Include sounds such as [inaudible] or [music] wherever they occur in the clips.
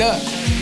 up.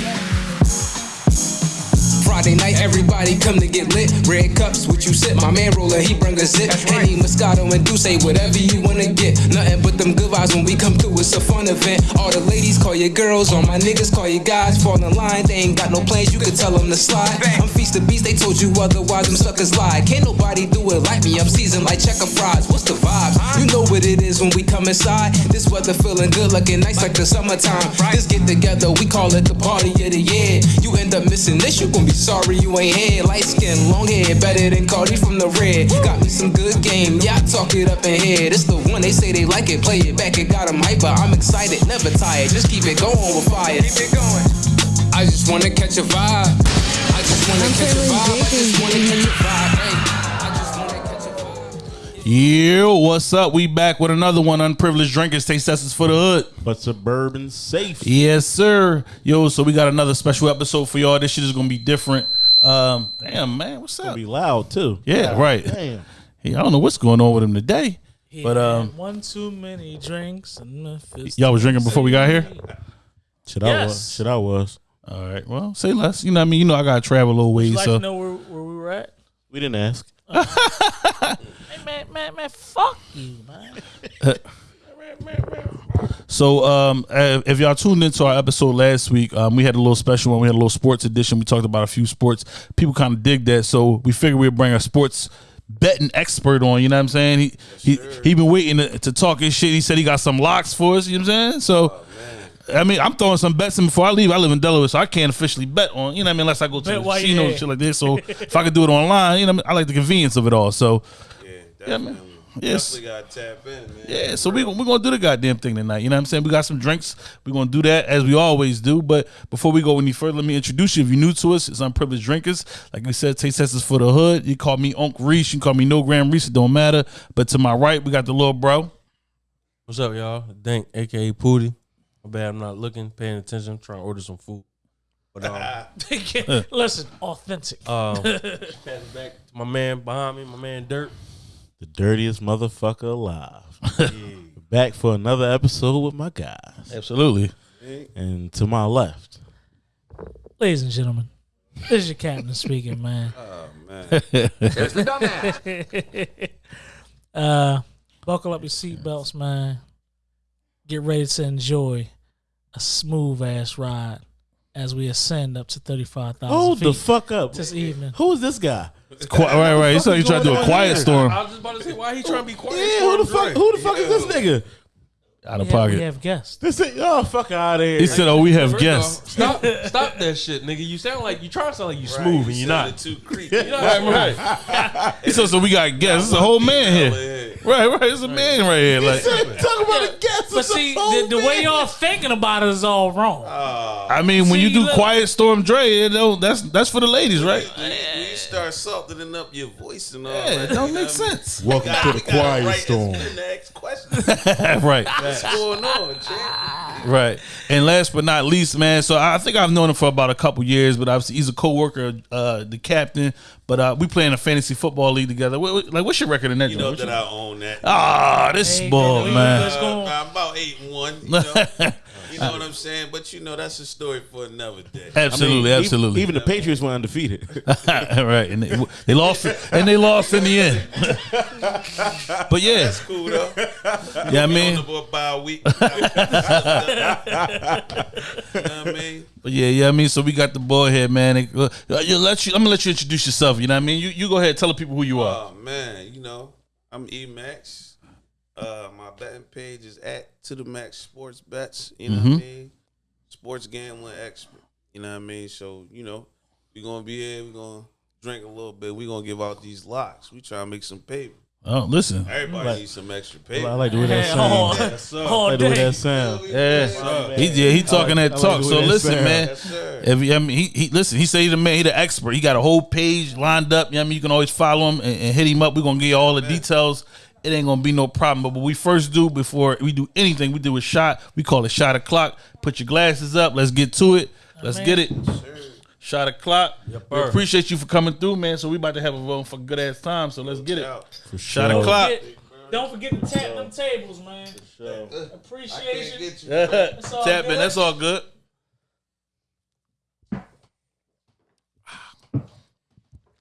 Friday night, everybody come to get lit. Red cups, what you sip? My man roller, he bring a zip. Henny, Moscato, and do say whatever you wanna get. Nothing but them good vibes when we come through. It's a fun event. All the ladies call you girls, all my niggas call you guys. Fall in line, they ain't got no plans. You can tell them to slide. I'm feast the beast, they told you otherwise. Them suckers lie. Can't nobody do it like me. I'm seasoned like checker fries. What's the vibes? You know what it is when we come inside. This weather feeling good, looking nice like the summertime. This get together, we call it the party of the year. You end up missing this, you gon' be sorry you ain't here. Light skin, long hair, better than Cardi from the red. Got me some good game, yeah, I talk it up in here. This the one they say they like it, play it back, it got got 'em hyper. I'm excited, never tired, just keep it going with fire. Keep it going. I just wanna catch a vibe. I just wanna I'm catch a feeling vibe. I just wanna catch a vibe. Yo, what's up? We back with another one. Unprivileged drinkers, taste testers for the hood. but suburban safe. Yes, sir. Yo, so we got another special episode for y'all. This shit is gonna be different. Um, damn man, what's up? Be loud too. Yeah, right. Damn. Hey, I don't know what's going on with him today, but um, one too many drinks. And Memphis. y'all was drinking before we got here. Shit, I Yes. was. Shit, I was. All right, well, say less. You know, what I mean, you know, I gotta travel a little Would you ways, like so to know where, where we were at? We didn't ask. [laughs] Hey, man, man, man, fuck you, man. [laughs] So, um, uh, if y'all tuned into our episode last week, um, we had a little special one. We had a little sports edition. We talked about a few sports. People kind of dig that, so we figured we'd bring a sports betting expert on. You know what I'm saying? He he he been waiting to, to talk his shit. He said he got some locks for us. You know what I'm saying? So. I mean, I'm throwing some bets in before I leave. I live in Delaware, so I can't officially bet on, you know what I mean, unless I go to Bet the you casino and shit like this. So [laughs] if I could do it online, you know, what I, mean? I like the convenience of it all. So, Yeah, Yeah, man. Yes. Definitely got to tap in, man. Yeah, so we we're gonna do the goddamn thing tonight. You know what I'm saying? We got some drinks. We're gonna do that as we always do. But before we go any further, let me introduce you. If you're new to us, it's Unprivileged Drinkers. Like we said, taste testers for the hood. You call me Unc Reese, you call me No Gram Reese, it don't matter. But to my right, we got the little bro. What's up, y'all? Dank, aka Pooty. My bad, I'm not looking, paying attention. I'm trying to order some food. But um, [laughs] Listen, authentic. um pass it back to my man behind me, my man Dirt. The dirtiest motherfucker alive. [laughs] Back for another episode with my guys. Absolutely. And to my left, Ladies and gentlemen, this is your captain speaking, man. [laughs] Oh, man. [laughs] uh, buckle up your seatbelts, man. Get ready to enjoy a smooth ass ride as we ascend up to thirty five thousand hold feet the fuck up. this evening. Who is this guy? Qui- right, right. He's trying to do a quiet storm I was just about to say, why he trying to be quiet? Yeah, who the fuck? Who the fuck is this nigga? Out We of have, we have guests. This is, oh fuck out of here. He said, "Oh, we have First guests." off, Stop, stop that shit, nigga. You sound like you trying to sound like you smooth and you're not. Too creepy. You're not smooth. He said, "So we got guests. It's a whole man here." Right, right. It's a man right here. Like, Talk about a guest. But see, the, the way y'all thinking about it is all wrong. Oh. I mean, when you do look. quiet storm, Dre, you know, that's that's for the ladies, right? When you, when you start softening up your voice and all Yeah, that, it don't make what I mean? sense. Welcome to the gotta- we gotta quiet write storm. this in the next question. right. What's [laughs] going on, champ? Right. And last but not least, man. So I think I've known him for about a couple years, but obviously he's a co-worker, uh, the captain. But uh, we play in a fantasy football league together. What, what- like, what's your record in that? You know What's that your- I own that. Ah, this Hey, ball, man, man. Uh, I'm about eight and one. You [laughs] know, you know what I'm saying? But you know that's a story for another day. [laughs] Absolutely, I mean, absolutely. Even, even the Patriots were undefeated. [laughs] [laughs] right, and they, they lost, and they lost in the end. but yeah, That's cool though. yeah, I On mean, the board by a week. you know what I mean? but yeah, yeah, I mean. So we got the boy here, man. It- uh, you let you, I'm gonna let you introduce yourself. You know what I mean? You you go ahead, tell the people who you are. Oh man, you know, I'm E Max. Uh, my betting page is at to the max sports bets. You know what I mean? Sports gambling expert. You know what I mean? So you know, we gonna be here. We gonna drink a little bit. We're gonna give out these locks. We try to make some paper. Oh, listen, Everybody needs some extra paper. I like the way that Hey, sounds. all, I like the way that sound. yeah, he yeah, he talking I that talk. the way So that listen, sound. man. Yes, sir. If, I mean, he, he listen. He say he the man. He the expert. He got a whole page lined up. You know what I mean, you can always follow him and, and hit him up. We're gonna give you all the details. It ain't gonna be no problem. But what we first do before we do anything, we do a shot. We call it shot o'clock. Put your glasses up. Let's get to it. Let's get it. Shot o'clock. we appreciate you for coming through, man. So we about to have a vote for good ass time. So let's get it. Out. Shot sure. o'clock. Don't forget to tap them tables, man. I can't Appreciation. get you. [laughs] Tap all in. good. That's all good.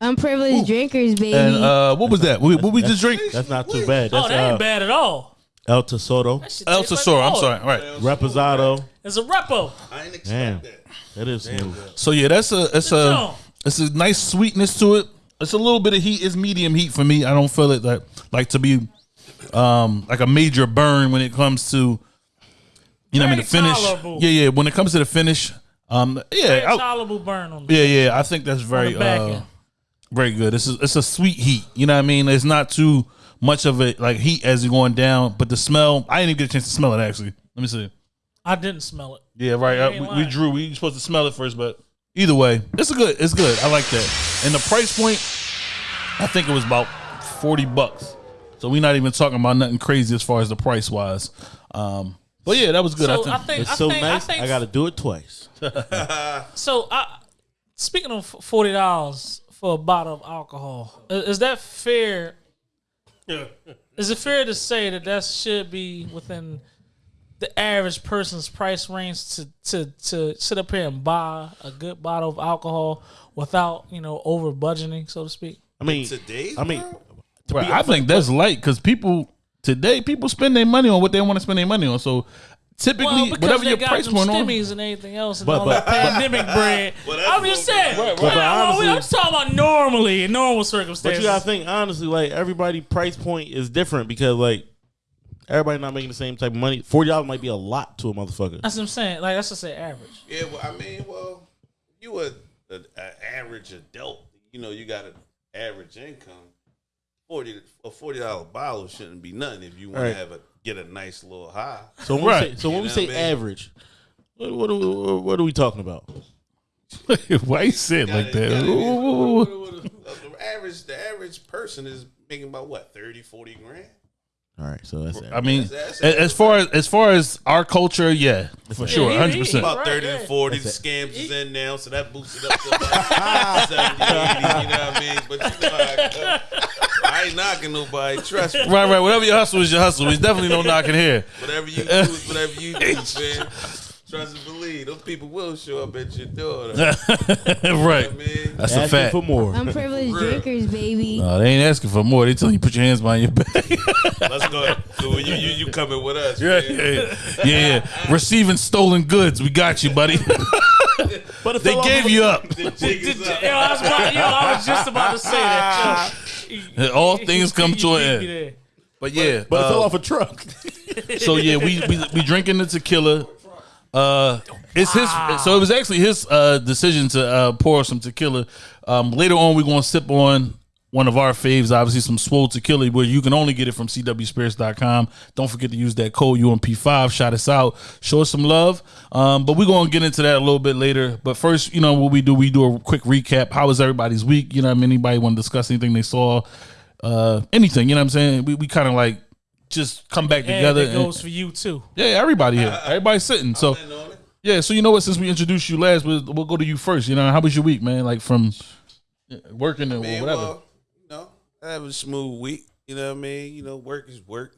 Unprivileged drinkers, baby. And uh, what was that? What, what we just drink? That's not too bad. Oh, That's that ain't uh, bad at all. El Tesoro, That shit El tastes like Tesoro. I'm oil. sorry. All right. Reposado. It's a repo. I ain't Damn, expect that. that is smooth. So yeah, that's a it's a it's a nice sweetness to it. It's a little bit of heat. It's medium heat for me. I don't feel it that like to be um like a major burn when it comes to you know what I mean the Very finish. tolerable. Yeah, yeah. When it comes to the finish, um yeah, Very I- tolerable burn on the yeah, yeah. I think that's very the back uh, end. Very good. It's a, it's a sweet heat. You know what I mean? It's not too much of it like heat as you're going down, but the smell. I didn't even get a chance to smell it actually. Let me see. I didn't smell it. Yeah, right. You Uh, we, we drew. We supposed to smell it first, but either way, it's a good. It's good. I like that. And the price point, I think it was about forty bucks. So we're not even talking about nothing crazy as far as the price wise. Um, but yeah, that was good. So I I think. think It's I so think, nice. I I got to do it twice. [laughs] So, I, speaking of forty dollars for a bottle of alcohol, i- is that fair? Is it fair to say that that should be within the average person's price range to to to sit up here and buy a good bottle of alcohol without you know over budgeting, so to speak? I mean, today, I mean, world? Right, I think that's light because people today people spend their money on what they want to spend their money on. So typically, Well, because whatever your got price them point on. stimmies and anything else and But- all but- that pandemic bread. Well, I'm just saying. Right, right. Well, But honestly- I'm talking about normally in normal circumstances. but circumstances. you gotta think honestly. Like everybody, price point is different because like everybody not making the same type of money. Forty dollars might be a lot to a motherfucker. That's what I'm saying. Like that's just say average. Yeah, well, I mean, well, you a, a, a average adult. You know, you got an average income. Forty a forty dollar bottle shouldn't be nothing if you want Right. to have a get a nice little high. So when Right. we say, so when we say I mean? average, what, what, are we, what are we talking about? [laughs] Why you say it like that? the average the average person is making about what 30, 40 grand. All right, so that's I mean, That's- a- as far as as far as our culture, yeah, for sure, hundred percent. About Right, 30 yeah. to 40. The scams is in now, so that boosts it up to [laughs] about 70, 80, you know what I mean? But you know how it go. I ain't knocking nobody. Trust me. Right, right. Whatever your hustle is your hustle. There's definitely no knocking here. Whatever you do is whatever you do, man. Trust and believe. Those people will show up at your door. though. [laughs] right. I mean, That's a asking fact. for more. Unprivileged Real. drinkers, baby. Uh, they ain't asking for more. They telling you put your hands behind your back. let's go. So you, you, you coming with us, yeah, man. yeah, yeah, yeah. Receiving stolen goods. We got you, buddy. But it they fell off gave of- you up. The jig is Yo, up. I was, about, yo, I was just about to say that. Yo. [laughs] [laughs] All things come to You an end. But yeah, But it uh, fell off a truck. [laughs] so yeah, we, we we drinking the tequila. Uh, it's his. So it was actually his uh decision to uh pour some tequila. Um, later on, we're gonna sip on one of our faves, obviously some swole tequila, where you can only get it from cwspirits.com. Don't forget to use that code UMP5. Shout us out. Show us some love. Um, but we're gonna get into that a little bit later. But first, you know what we do? We do a quick recap. How was everybody's week? You know, what I mean, anybody want to discuss anything they saw? Uh, anything? You know what I'm saying? We we kind of like just come back And together. it and- goes for you too. yeah, everybody here. Everybody's sitting. So And on it. yeah, so you know what? Since we introduced you last, we'll, we'll go to you first. You know, how was your week, man? Like from working and Man, whatever. well, you know, I have a smooth week. You know what I mean? You know, work is work,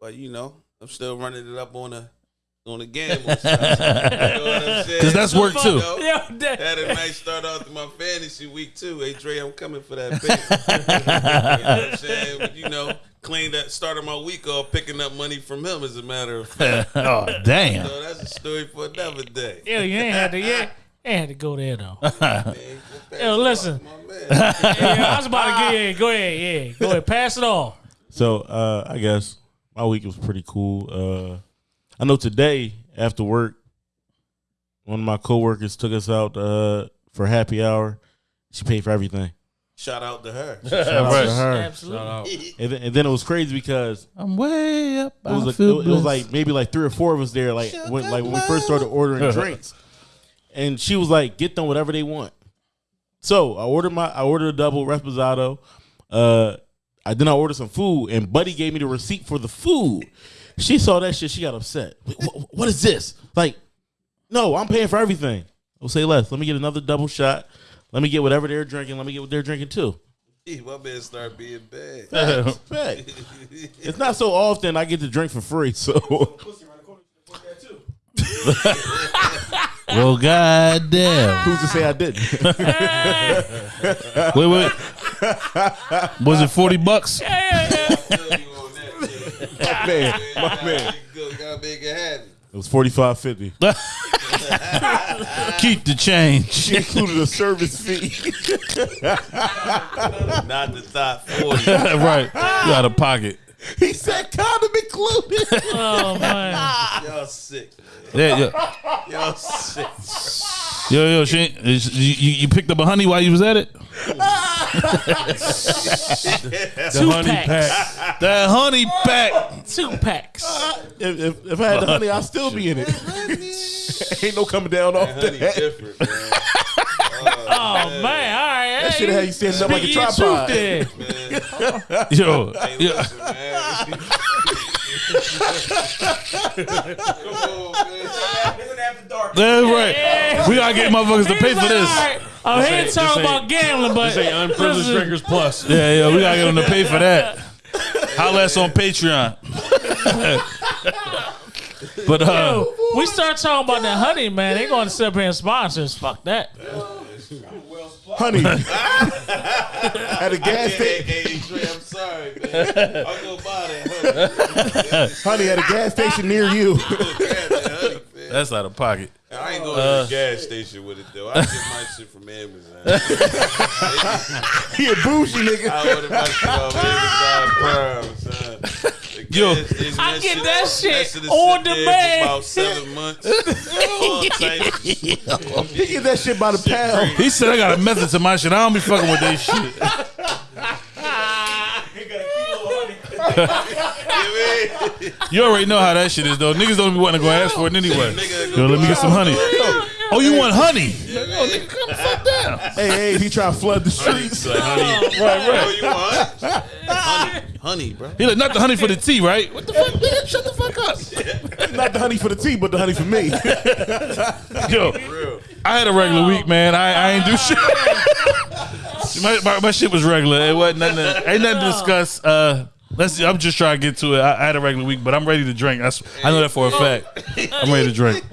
but you know, I'm still running it up on a on a game. Because [laughs] Because that's work too. You know? Yeah, that- Had a nice start off to my fantasy week too. Hey Dre, I'm coming for that [laughs] paper. you know what I'm saying? You know, cleaned that started my week off picking up money from him as a matter of fact. [laughs] oh damn! So that's a story for another day. yeah, you ain't had to. Yeah, ain't had to go there though. Man, go pass Yo, listen. off, my man. yeah, I was about to get. Yeah, go ahead. Yeah, go ahead. Pass it off. So uh, I guess my week was pretty cool. Uh, I know today after work, one of my coworkers took us out uh, for happy hour. She paid for everything. Shout out to her. Shout out to her. Absolutely. Shout out. And then, and then it was crazy because I'm way up. it was, I like, feel it was blessed. like maybe like three or four of us there, like when like when we first started ordering [laughs] drinks, and she was like, "Get them whatever they want." So I ordered my I ordered a double reposado. Uh, I then I ordered some food, and Buddy gave me the receipt for the food. She saw that shit. She got upset. "Wh- wh- what is this? Like, no, I'm paying for everything. I'll say less. Let me get another double shot. Let me get whatever they're drinking. Let me get what they're drinking too. [laughs] my man start being bad. Fact. [laughs] It's not so often I get to drink for free, so [laughs] Well, goddamn. Who's to say I didn't? [laughs] Wait, wait. Was it forty bucks? my man, my man. Good, gotta make it. It was forty five fifty. [laughs] Keep the change. She included a service fee. Not the top forty. [laughs] right. You out of pocket. he said condom included. Oh man. Y'all sick. Yeah, yeah. [laughs] Y'all sick. Yo, yo, she, ain't- is- you, you you picked up a honey while you was at it? [laughs] Two honey packs. That honey pack. Two packs. if, if, if I had the honey, I'd still be in it. [laughs] Ain't no coming down off Honey that. different, man. Oh man. All right. That shit had you standing up like a Speak your tripod. truth then. Yo, Hey, yo, listen, man. Come on, man. that's right. We gotta get motherfuckers to pay for this. I'm here ain't- to talk this ain't- about gambling, but This ain't unprivileged listen, drinkers plus. Yeah, yeah, we gotta get them to pay for that. [laughs] Holla at us on Patreon. [laughs] but uh, Yo, we start talking about that honey, man. They going to sit up here and sponsors. Fuck that. Honey. [laughs] at a gas Hey, station. hey, Trey, I'm sorry, man. I'll go buy that honey. Honey at a gas station near you. [laughs] Grab that honey, man. that's out of pocket. I ain't going Uh, to the gas station with it though. I get my shit from Amazon. [laughs] he a bougie nigga. I order my shit off Amazon Prime, son. Yo. I get that shit is on sit there for demand. About seven months. All [laughs] types of shit. He get that shit by the pound. He said I got a method to my shit. I don't be fucking with this shit. [laughs] You [laughs] You already know how that shit is though. Niggas don't be wanting to go ask for it anyway. Yo, let me get some honey. Oh, you want honey? Oh, nigga, come fuck down. Hey, hey, he try to flood the streets. Like, honey, [laughs] right, right. Oh, you want [laughs] honey? Honey, bro. He like not the honey for the tea, right? What the fuck, nigga? Shut the fuck up. Not the honey for the tea, but the honey for me. Yo, I had a regular week, man. I, I ain't do shit. my, my, my shit was regular. It wasn't nothing. To, ain't nothing to discuss. Uh, let's. See, I'm just trying to get to it. I, I had a regular week, but I'm ready to drink. That's, I know that for a fact. I'm ready to drink.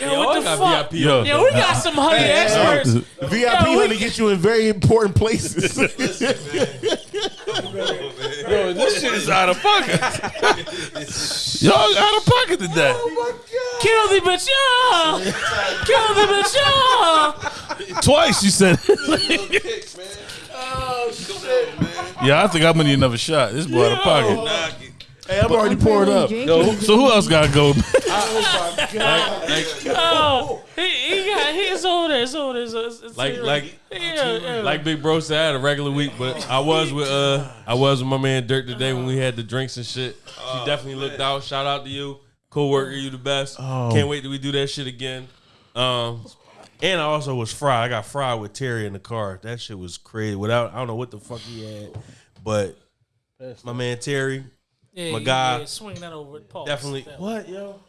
Yo, what the fuck? VIP. Yo, Yo, we got some honey experts. VIP Yo, we- honey gets you in very important places. yo, this shit is out of pocket. Y'all out of pocket today. Kill the bitch, yeah. Kill the bitch, yeah. Twice you said. Kicks, man. Oh, shit, man. yeah, I think I'm gonna need another shot. This boy out of pocket. Knock it. hey, I'm already poured up. Yo, so who else got to go? [laughs] Oh, he, he got he's over there. It's over there. It's, it's, it's Like- here. like- yeah, yeah. Like Big Bro said, I had a regular week, but I was with uh I was with my man Dirk today when we had the drinks and shit. She definitely looked out. Shout out to you, co-worker, you the best. Can't wait till we do that shit again. Um, and I also was fried. I got fried with Terry in the car. That shit was crazy. Without I don't know what the fuck he had, but my man Terry yeah, my guy- yeah, swing that over. Pause. definitely. That- What yo?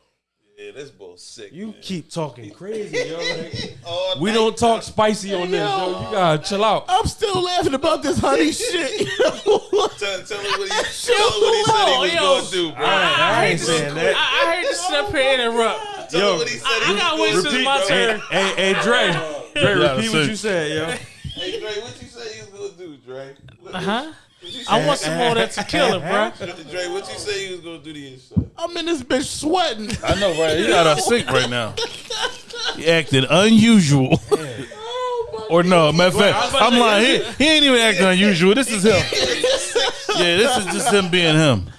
Yeah, this bull sick. You man. keep talking crazy, yo. [laughs] Like, we don't talk spicy on this, yo. You gotta chill out. I'm still laughing about this honey [laughs] shit. Tell, tell him what he, [laughs] tell him what he said he was Yo. gonna do, bro. I ain't saying that. I, I heard you sit up here and interrupt. Tell Yo, him what he said I, he I got gonna wait till my bro. turn. Hey, hey, Dre. Dre, repeat what you said, yo. Hey, Dre, what you say you was gonna do, Dre? Uh huh. I want some more of that tequila, bro. [laughs] Dre, what you say you was gonna do to yourself? I'm in this bitch sweating. I know, right? He got a sink right now. He acted unusual. [laughs] or no, matter of fact, I'm lying. He, he ain't even acting unusual. This is him. [laughs] Yeah, this is just him being him.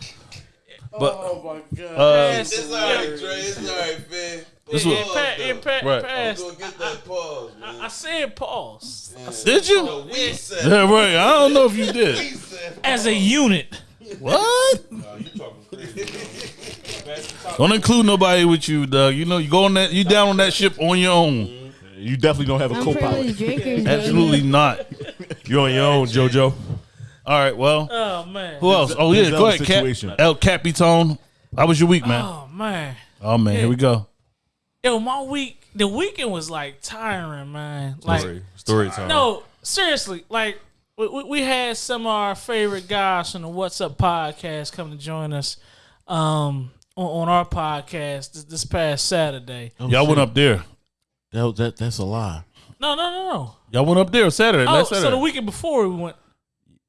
But oh my god, uh, It's alright, Dre. It's alright, man. This Yeah, was- pa- yeah, pa- Right. pass. Go get that pause, man. I said pause did you? No, we said. Yeah, right. I don't know if you We did. [laughs] said. as a unit. What? [laughs] Oh, [laughs] don't include nobody with you, Doug. You know you go on that. You down on that ship on your own. Mm-hmm. You definitely don't have a co-pilot. Unprivileged drinkers. Absolutely not. You're on your own, JoJo. All right. Well, Oh man. who else? Oh yeah, go ahead, Cap. El Capitone. How was your week, man? Oh man. Oh man, here we go. Yo, my week. The weekend was like tiring, man. Like Story, story time. no, seriously. Like we, we, we had some of our favorite guys from the What's Up podcast come to join us. Um, on, on our podcast this, this past Saturday. Oh, Y'all went shit. up there. That, that that's a lie. No, no, no, no. Y'all went up there Saturday. Oh, last so the weekend before we went.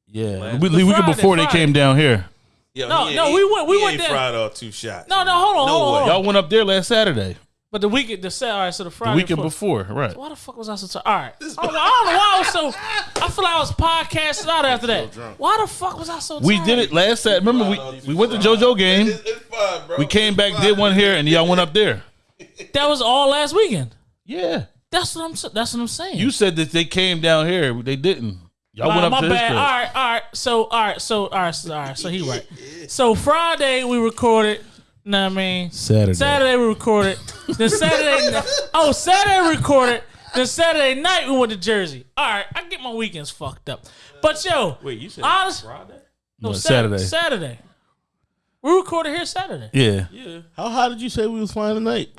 yeah, Last- the, The week Friday, before they came down here. Yo, No, he no, ain't- we went- we he went ain't there. fried all two shots. No, no, hold on, No hold on, way. hold on. Y'all went up there last Saturday. But the weekend, the Saturday, all right, so the Friday. The Friday weekend before, right? Why the fuck was I so tired? All right, I don't, know, I don't know why I was so. I feel like I was podcasting out after that. Why the fuck was I so? We did it last Saturday. Remember, we, we went to JoJo game. It's, it's fine, bro. We came back, did one here, and y'all went up there. [laughs] That was all last weekend. Yeah. That's what I'm. s- That's what I'm saying. You said that they came down here. They didn't. Y'all All went right, up my to his bad. All right, all right. So, all right, so, all right, so, all right. So he right. So Friday we recorded. Know what I mean? Saturday. Saturday we recorded. Then Saturday. [laughs] oh, Saturday we recorded. Then Saturday night we went to Jersey. All right, I get my weekends fucked up. But yo, Wait, you said Honest- Friday? no, No, Saturday. Saturday. Saturday. We recorded here Saturday. Yeah. Yeah. How high did you say we was flying tonight?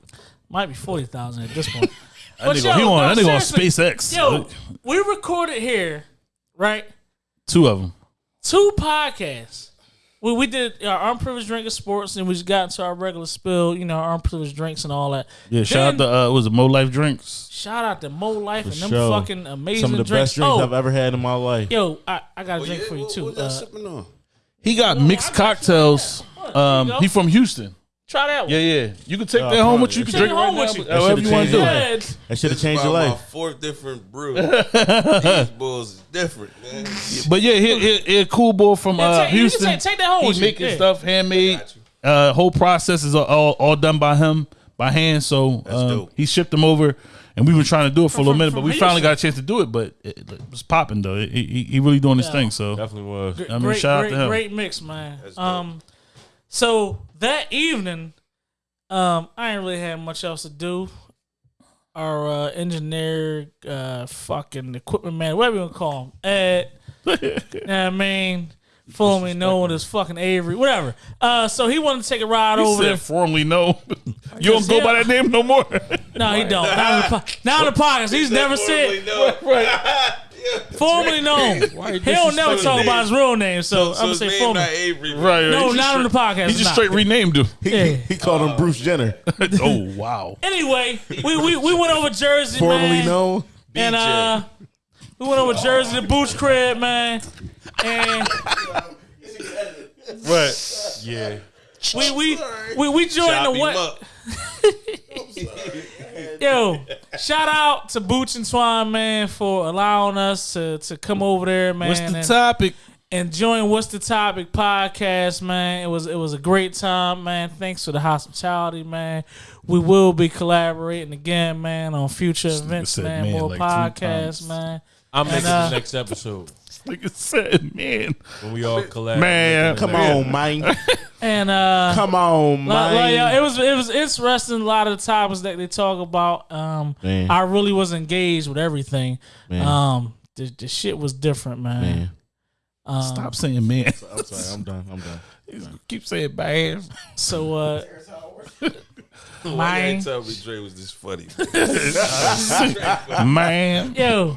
Might be forty thousand at this point. [laughs] That But nigga, yo, he on, no, that nigga on. SpaceX. Yo, we recorded here, right? Two of them. two podcasts. We we did our unprivileged drink of sports, and we just got into our regular spill, you know, our unprivileged drinks and all that. Yeah, shout out Then- to, uh, was it Mo Life Drinks? Shout out to Mo Life and them sure. fucking amazing Some of the drinks. best drinks oh, I've ever had in my life. yo, I, I got a Oh, drink yeah? for you What- too. What Uh, sipping on? He got mixed I got you. cocktails. Um, you go. he from Houston. Try that one. Yeah, yeah. You can take that home with you. You can Take drink it it right home now. with you. but However you want to do changed it. Yeah, That should have This changed your about life. My fourth different brew. [laughs] These bulls is different, man. But yeah, he, he, he a cool boy from Yeah, uh, take- you can Houston. take- take that home He with you. making Yeah. stuff handmade. Got you. Uh, whole process is all, all, all done by him by hand. So um, dope. he shipped them over, and we've been trying to do it for a little From- minute, but from we finally got a chance to do it. But it, it was popping though. He, he, he really doing his Yeah. thing. So Definitely was. I mean, great, shout out great, to him. great mix, man. Dope. Um, so that evening, um, I ain't really had much else to do. Our uh, engineer, uh, fucking equipment man, whatever you want to call him, Ed. [laughs] know what I mean, formerly known as fucking Avery, whatever. Uh, so he wanted to take a ride He over said there. formerly no. you don't go Yeah. by that name no more. No, he don't. Not on the, po- not on the [laughs] podcast. He's never said [laughs] formerly known. [laughs] He don't never talk about his real name, so, So I'm gonna say name formerly. not Avery. right. No, he just not on the podcast. He just Nah. straight renamed him. He, Yeah. he called him Bruce Jenner, [laughs] oh wow. Anyway, we, we, we went over Jersey, formerly man, known. and uh, we went over Jersey to Boots crib, man, and [laughs] Right. Yeah. we we we, we joined Chop the him what? Up. [laughs] Yo, shout out to Boots and Twine, man, for allowing us to to come over there, man, What's the and, topic? and join What's the Topic podcast, man. It was it was a great time, man. Thanks for the hospitality, man. We will be collaborating again, man, on future events, said man, man more like podcasts, man. I'm making uh, the next episode Like I said, man. when we all collab. Man, Come on, man. And uh Come on, Like, like, yeah, it was it was interesting. A lot of the topics that they talk about. Um, Man. I really was engaged with everything. Man. Um, the, the shit was different, man. Man. Um, Stop saying man. I'm sorry. I'm done. I'm done. [laughs] Keep saying bad. So, uh, Why you man, ain't tell me Dre was this funny? man. [laughs] yo,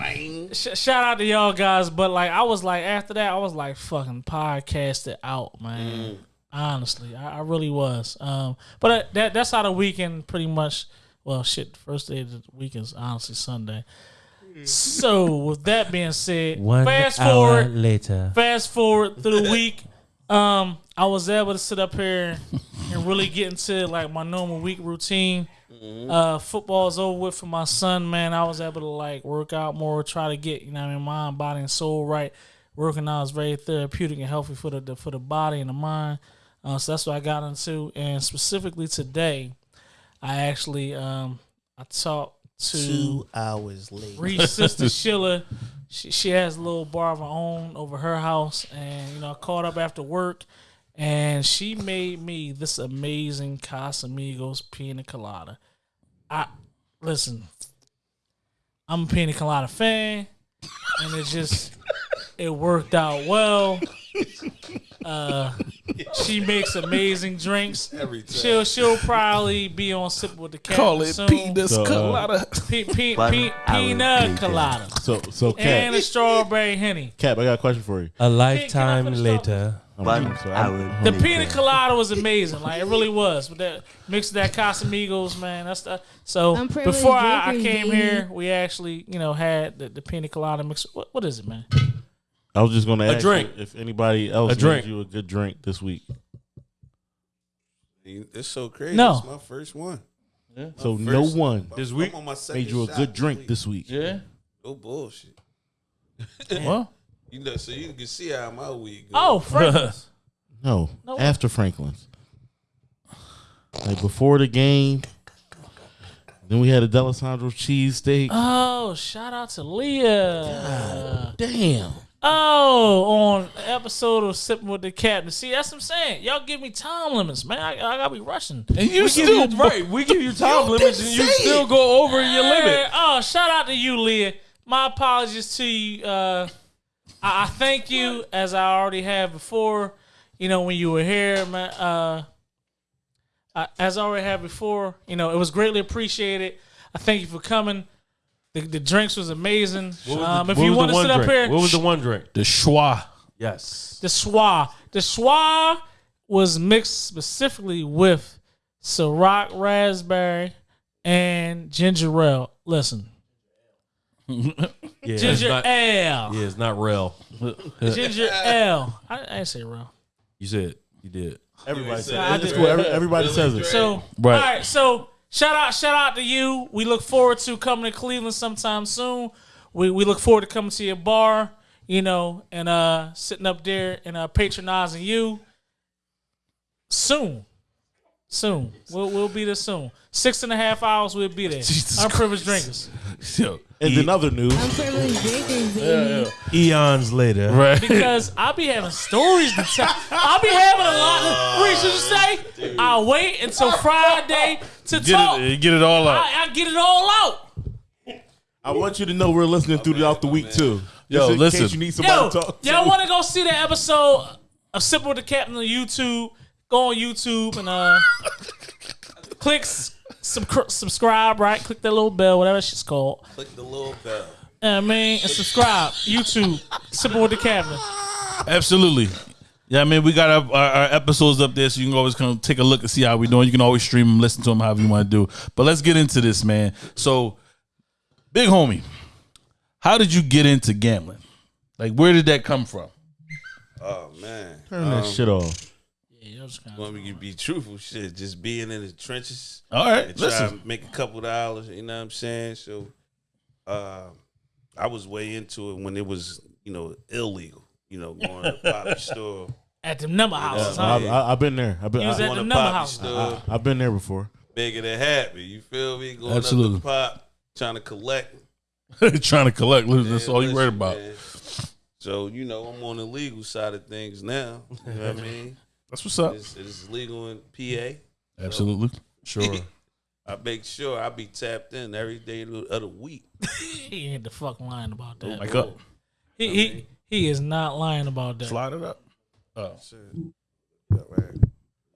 sh- shout out to y'all guys. But like, I was like, after that, I was like, fucking podcasted out, man. Honestly, I, I really was. Um, but uh, that that's how the weekend pretty much. Well, shit, first day of the weekend is honestly Sunday. So, with that being said, fast forward, later. fast forward through the week, um, I was able to sit up here and really get into like my normal week routine. Uh, football's over with for my son, man. I was able to like work out more, try to get you know what I mean mind, body, and soul right. Working out is very therapeutic and healthy for the, the for the body and the mind. Uh, so that's what I got into, and specifically today, I actually um I talked to two hours later. Ree's sister Sheila, she, she has a little bar of her own over her house, and you know, I caught up after work, and she made me this amazing Casamigos pina colada. I listen, I'm a pina colada fan, and it just it worked out well. Uh, she makes amazing drinks. Every time. She'll she'll probably be on sip with the cat. Call it soon. penis So, uh, colada. Pe- pe- One pe- pina colada So, so and Cap, a strawberry henny. Cap, I got a question for you. A lifetime finish later. All I'm but I'm. I would. The pina colada was amazing. Like it really was. With that mix of that Casamigos, man. That's the so before I, I came baby. here, we actually, you know, had the, the pina colada mix. What, what is it, man? I was just going to ask a drink. you if anybody else A drink. you a good drink this week. It's so crazy. No. It's my first one. Yeah. So My no one This week? on made you a shot good drink week. this week. Yeah. No bullshit. Well, You know, so you can see how my week goes. Oh, Franklin's. [laughs] No, No. after Franklin's. Like before the game. Then we had a Dalessandro cheesesteak. oh, shout out to Leah. Damn. Oh, on episode of Sipping with the Captain. See, that's what I'm saying. Y'all give me time limits, man. I, I gotta be rushing. and you We give still you, right. We give you time limits, and you still go over your limit. Oh, shout out to you, Leah. My apologies to you. Uh, I, I thank you as I already have before. You know when you were here, man. Uh, I, as I already have before, you know it was greatly appreciated. I thank you for coming. The, the drinks was amazing. What was Um, the- if you want to one sit up here, What was the one drink? the schwa. Yes. the schwa. The schwa was mixed specifically with Ciroc raspberry and ginger ale. Listen, [laughs] Yeah, it's ginger not, ale. yeah, it's not real. [laughs] Ginger ale. I, I didn't say real. You said you did. Everybody says I it. It's did. cool. Every- Everybody says it. So Right. all right. So shout out, shout out to you. We look forward to coming to Cleveland sometime soon. We we look forward to coming to your bar. You know, and uh sitting up there and uh patronizing you soon. Soon. We'll we'll be there soon. Six and a half hours we'll be there. [laughs] Jesus Unprivileged drinkers. Yo, And in other news, Unprivileged drinkers, baby. Eons later. right. because I'll be having stories to tell. I'll be having a lot of. Reese, what you say? I'll wait until Friday to Get talk. it, get it all out. I, I get it all out. I want you to know we're listening throughout the week too. Yo, Just in listen. case you need somebody Yo, to talk to. y'all want to go see the episode of Sipping with the Captain on YouTube? Go on YouTube and uh, click s- some subscribe. Right, click that little bell, whatever shit's called. Click the little bell. You know I mean, and subscribe. YouTube, Sipping with the Captain. Absolutely. Yeah, I mean, we got our, our, our episodes up there, so you can always come take a look and see how we doing. You can always stream them, listen to them, however you want to do. But let's get into this, man. So, big homie, how did you get into gambling? Like, where did that come from? Oh man. Turn that um, shit off. Yeah, that was kind Want me to be truthful? Shit, just being in the trenches All right, and try listen. to make a couple dollars. You know what I'm saying? So, uh, I was way into it when it was, you know, illegal. You know, going to the [laughs] poppy store. at the number houses. Yeah, huh? I've, been there. I've been. You was I, at the number house. store, I've been there before. making it happy. You feel me? Going Absolutely. up the pop, trying to collect. [laughs] Trying to collect. That's Man, all you worried about. man. So you know, I'm on the legal side of things now. You know what I [laughs] mean? That's what's up. It's, it's legal in PA. Absolutely. Sure. [laughs] I make sure I be tapped in every day of the week. [laughs] He ain't the fuck lying about that. Like up. he, he he is not lying about that. Slide it up. Oh, All right.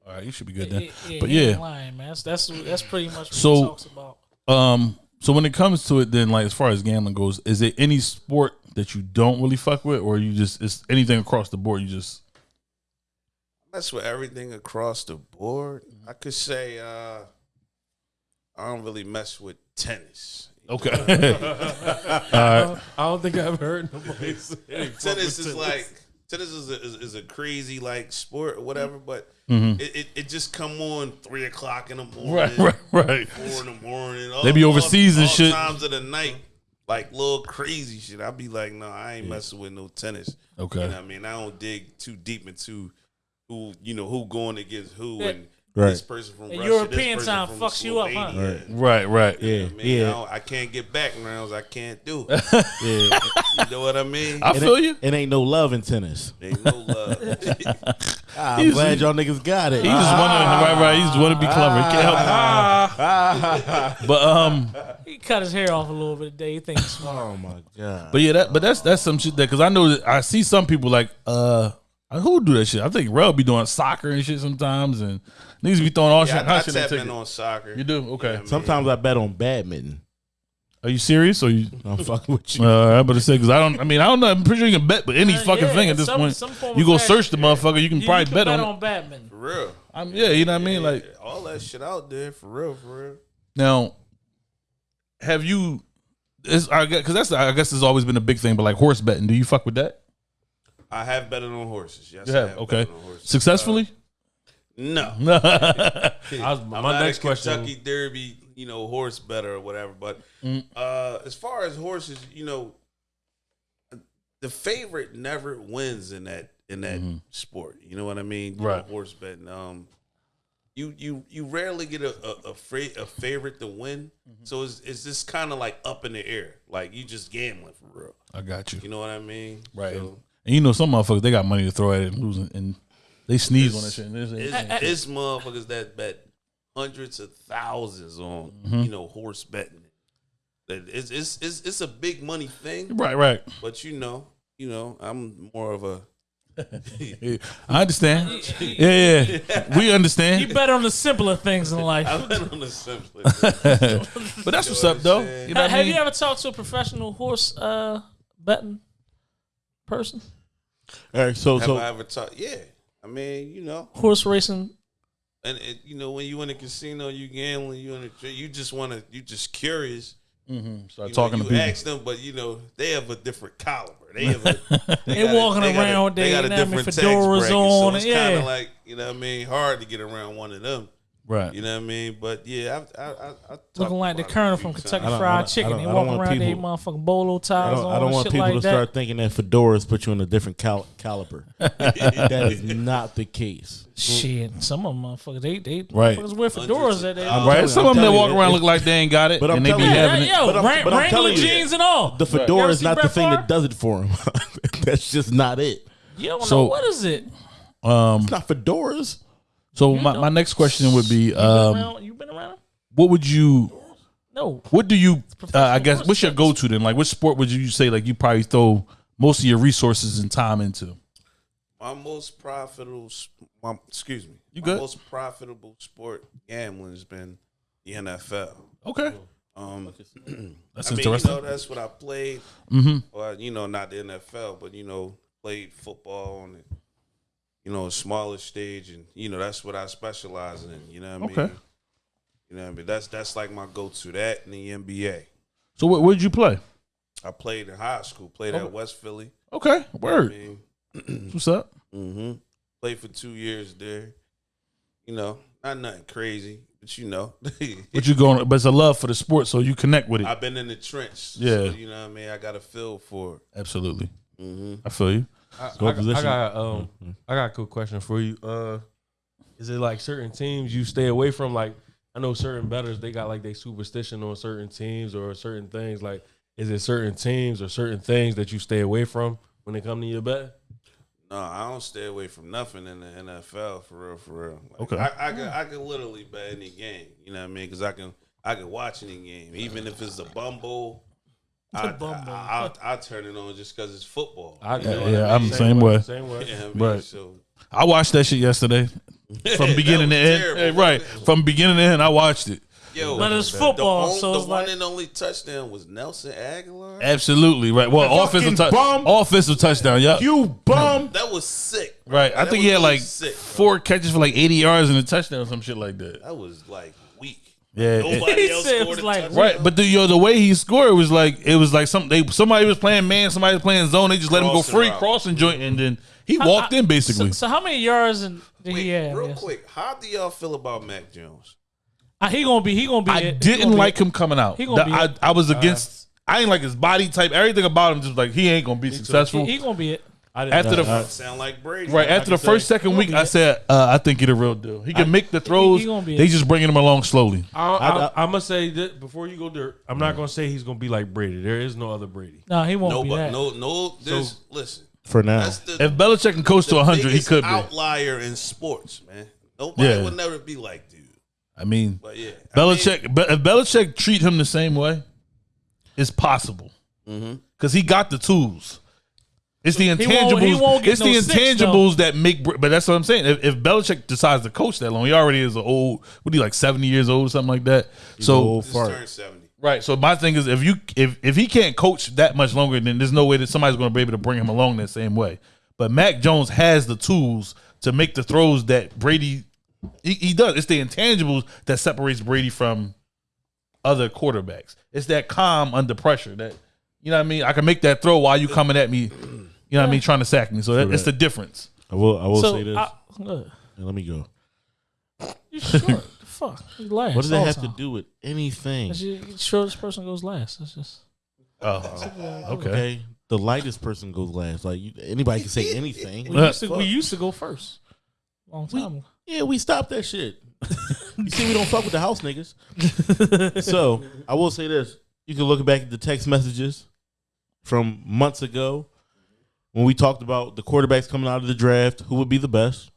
all right. You should be good then. Yeah, But yeah. lying, man. That's that's that's pretty much what So- he talks about. Um. So when it comes to it, then like as far as gambling goes, is there any sport that you don't really fuck with, or you just it's anything across the board? You just That's with everything across the board. I could say uh, I don't really mess with tennis. okay. [laughs] [laughs] all right. I don't think I've heard nobody say they fuck tennis is like tennis is a, is, is a crazy like sport or whatever, but Mhm. it, it, it just come on three o'clock in the morning, Right. [laughs] Right. Right. four in the morning. All, They be all- overseas and all shit. Times of the night, like little crazy shit. I'd be like, no, I ain't messing with no tennis. Okay. You know what I mean? I don't dig too deep into who you know who going against who and Right. this person from The Russia, European this person time from fucks you up, huh? Slovenia. Right. Right. Yeah, I, mean, I, yeah, don't- I can't get back rounds. I can't do. [laughs] yeah. you know what I mean? I It feel you. It ain't no love in tennis. Ain't no love. [laughs] Ah, I'm He's- glad y'all niggas got it. He just want to right. Right. He just want to be clever. He can't help it. [laughs] But um. He cut his hair off a little bit today. He thinks he's oh my god. But yeah, that but that's that's some shit that because I know that I see some people like uh who do that shit. I think Rel be doing soccer and shit sometimes, and niggas be throwing all yeah, shit. I, I hot shit tap in on soccer. You do okay. Yeah, man. Sometimes I bet on badminton. Are you serious? Or you? [laughs] I'm fucking with you. Uh, I'm about to say because I don't. I mean, I don't know. I'm pretty sure you can bet, but any Uh, fucking yeah, thing at this some- point, some you go action. search the motherfucker. You can You- probably you can bet, bet on. on Batman. For real. I'm, yeah, you know what I mean. Like all that shit out there for real, for real. now, have you? Is I guess because that's I guess has always been a big thing. But like horse betting, do you fuck with that? I have betted on horses. Yes, You I have have okay betted on horses. successfully. Uh, no, [laughs] [laughs] I was, I'm my not next a question. Kentucky Derby, you know, horse better or whatever. But Mm. uh, as far as horses, you know, the favorite never wins in that in that sport. You know what I mean? You know. Right. horse betting. Um, you you you rarely get a a, a, fra- a favorite to win. Mm-hmm. So it's it's just kind of like up in the air. Like you just gambling for real. I got you. You know what I mean? Right. So And you know some motherfuckers they got money to throw at it and losing and they sneeze on that shit. And this- it's, it's motherfuckers that bet hundreds of thousands on Mm-hmm. you know horse betting. That it's, it's it's it's a big money thing, right, right. but you know, you know, I'm more of a Yeah, [laughs] I understand. Yeah, yeah, we understand. You understand. bet on the simpler things in [laughs] life. I bet on the simple. [laughs] But that's what's up, though. You know what I have mean? you ever talked to a professional horse uh, betting person? All right, so Have so I ever talked? Yeah, I mean, you know, Horse racing. and it, you know, when you in a casino, you gambling, you in a, you just want to, you just curious. Mhm. Start You talking know, to people. ask them, but you know, they have a different caliber. They have a, [laughs] They got a- walking they got a- around, they, got a know what I mean, different tax fedoras bracket, on, so it's yeah. kind of like you know what I mean, hard to get around one of them. Right. You know what I mean? But yeah, I, I, I, I Looking like the about it a Colonel from. Kentucky I Fried Chicken. I don't- They I walk want around, they people- motherfucking bolo I ties don't, on I don't want shit people like to that. start thinking that fedoras put you in a different cal- caliber. [laughs] that is not the case. Shit, some of them motherfuckers, they they Right. motherfuckers wear fedoras that they. Right. telling- Some I'm of them that walk around look like they ain't got it, But I'm and they be telling you- having it. yo, But I'm- Wran- but I'm Wrangler jeans and all. The fedora is not the thing that does it for them. [laughs] That's just not it. You don't So- know what is it. Um. It's not fedoras. So my, my next question would be, You been um, around? You been around? what would you, No. what do you, uh, I guess, what's your go to then? Like, which sport would you say like you probably throw most of your resources and time into? My most profitable, s- my, excuse me, You my good? most profitable sport gambling has been the NFL. Okay. Um, [clears throat] That's I mean, interesting. you know, that's what I played. mm-hmm. Well, you know, not the NFL, but you know, played football on the, you know, a smaller stage, and you know, that's what I specialize in. You know what I mean? Okay. You know what I mean? That's that's like my go-to. That and the NBA. So where did you play? I played in high school. Played Oh. at West Philly. Okay. I mean, [clears throat] What's up? hmm Played for two years there. You know, not nothing crazy, but you know, [laughs] but you going? But it's a love for the sport, so you connect with it. I've been in the trench. Yeah. so, you know what I mean. I got a feel for it. Absolutely. hmm I feel you. I, Go I, got- position. I got um I got a cool question for you. Uh is it like certain teams you stay away from? Like I know certain betters they got like they superstition on certain teams or certain things. Like is it certain teams or certain things that you stay away from when they come to your bet? No, I don't stay away from nothing in the NFL for real, for real. Like, Okay. I, I can I can literally bet any game. You know what I mean? Because I can I can watch any game, even if it's a bumble. I, Bumble. I, I, I turn it on just because it's football. I, You know what yeah, I I'm mean? the same way. Same way. You know what I mean? Right. So I watched that shit yesterday [laughs] from beginning to end. Hey, right, from beginning to end, I watched it. yo, But it's the, football, on- so the it's one like and only touchdown was Nelson Agholor. Absolutely right. Well, offensive, fucking bum. offensive touchdown. Yeah, You bum. That was sick. right. I That think he had like sick, four catches for like 80 yards and a touchdown or some shit like that. That was like weak. Yeah, Nobody He else said it scored was a like- touchdown. right. But the yo, the way he scored was like it was like some they somebody was playing man, somebody was playing zone. They just let him go Crossing free, route. crossing joint, and then he walked in basically. So, so how many yards in, did Wait, he have? real Yes. quick, how do y'all feel about Mac Jones? Uh, he gonna be. He gonna be. I it. He didn't gonna be like it. him coming out. He gonna The- be I, it. I was against. I ain't like his body type. Everything about him just like he ain't gonna be successful. He, he gonna be it. I didn't After the That sound like Brady. right after the first say- second week, I said uh, I think he a real deal. He can make the [laughs] throws. he gonna they it. just bringing him along slowly. I, I, I- I, am gonna say that before you go there, I'm not gonna say he's gonna be like Brady. There is no other Brady. No, he won't No, be but that. no, no. There's listen. For now. The, If Belichick can coach to the 100, he biggest could be. outlier in sports, man. Nobody Yeah. would never be like dude. I mean, But yeah, I Belichick. Be- if Belichick treat him the same way, it's possible Mm-hmm. because he got the tools. It's the He won't- intangibles. he won't it's no the six, intangibles that make. Br- But that's what I'm saying. If, if Belichick decides to coach that long, he already is an old. What are you like seventy years old or something like that? so old just fart. seventy. Right. So my thing is, if you if if he can't coach that much longer, then there's no way that somebody's going to be able to bring him along that same way. But Mac Jones has the tools to make the throws that Brady he, he does. It's the intangibles that separates Brady from other quarterbacks. It's that calm under pressure that you know what I mean. I can make that throw while you coming at me. You know what I mean, trying to sack me. So that, it's the difference. I will. I will so say this. I, and let me go. you short. [laughs] the fuck. You last. What does that all have the to time. do with anything? Ju- the shortest person goes last. That's just Oh, okay. Okay, the lightest person goes last. Like you, anybody can say [laughs] anything. we used to, we used to go first. Long time ago. Yeah, we stopped that shit. [laughs] you see, we don't fuck with the house niggas. so I will say this: you can look back at the text messages from months ago when we talked about the quarterbacks coming out of the draft, who would be the best.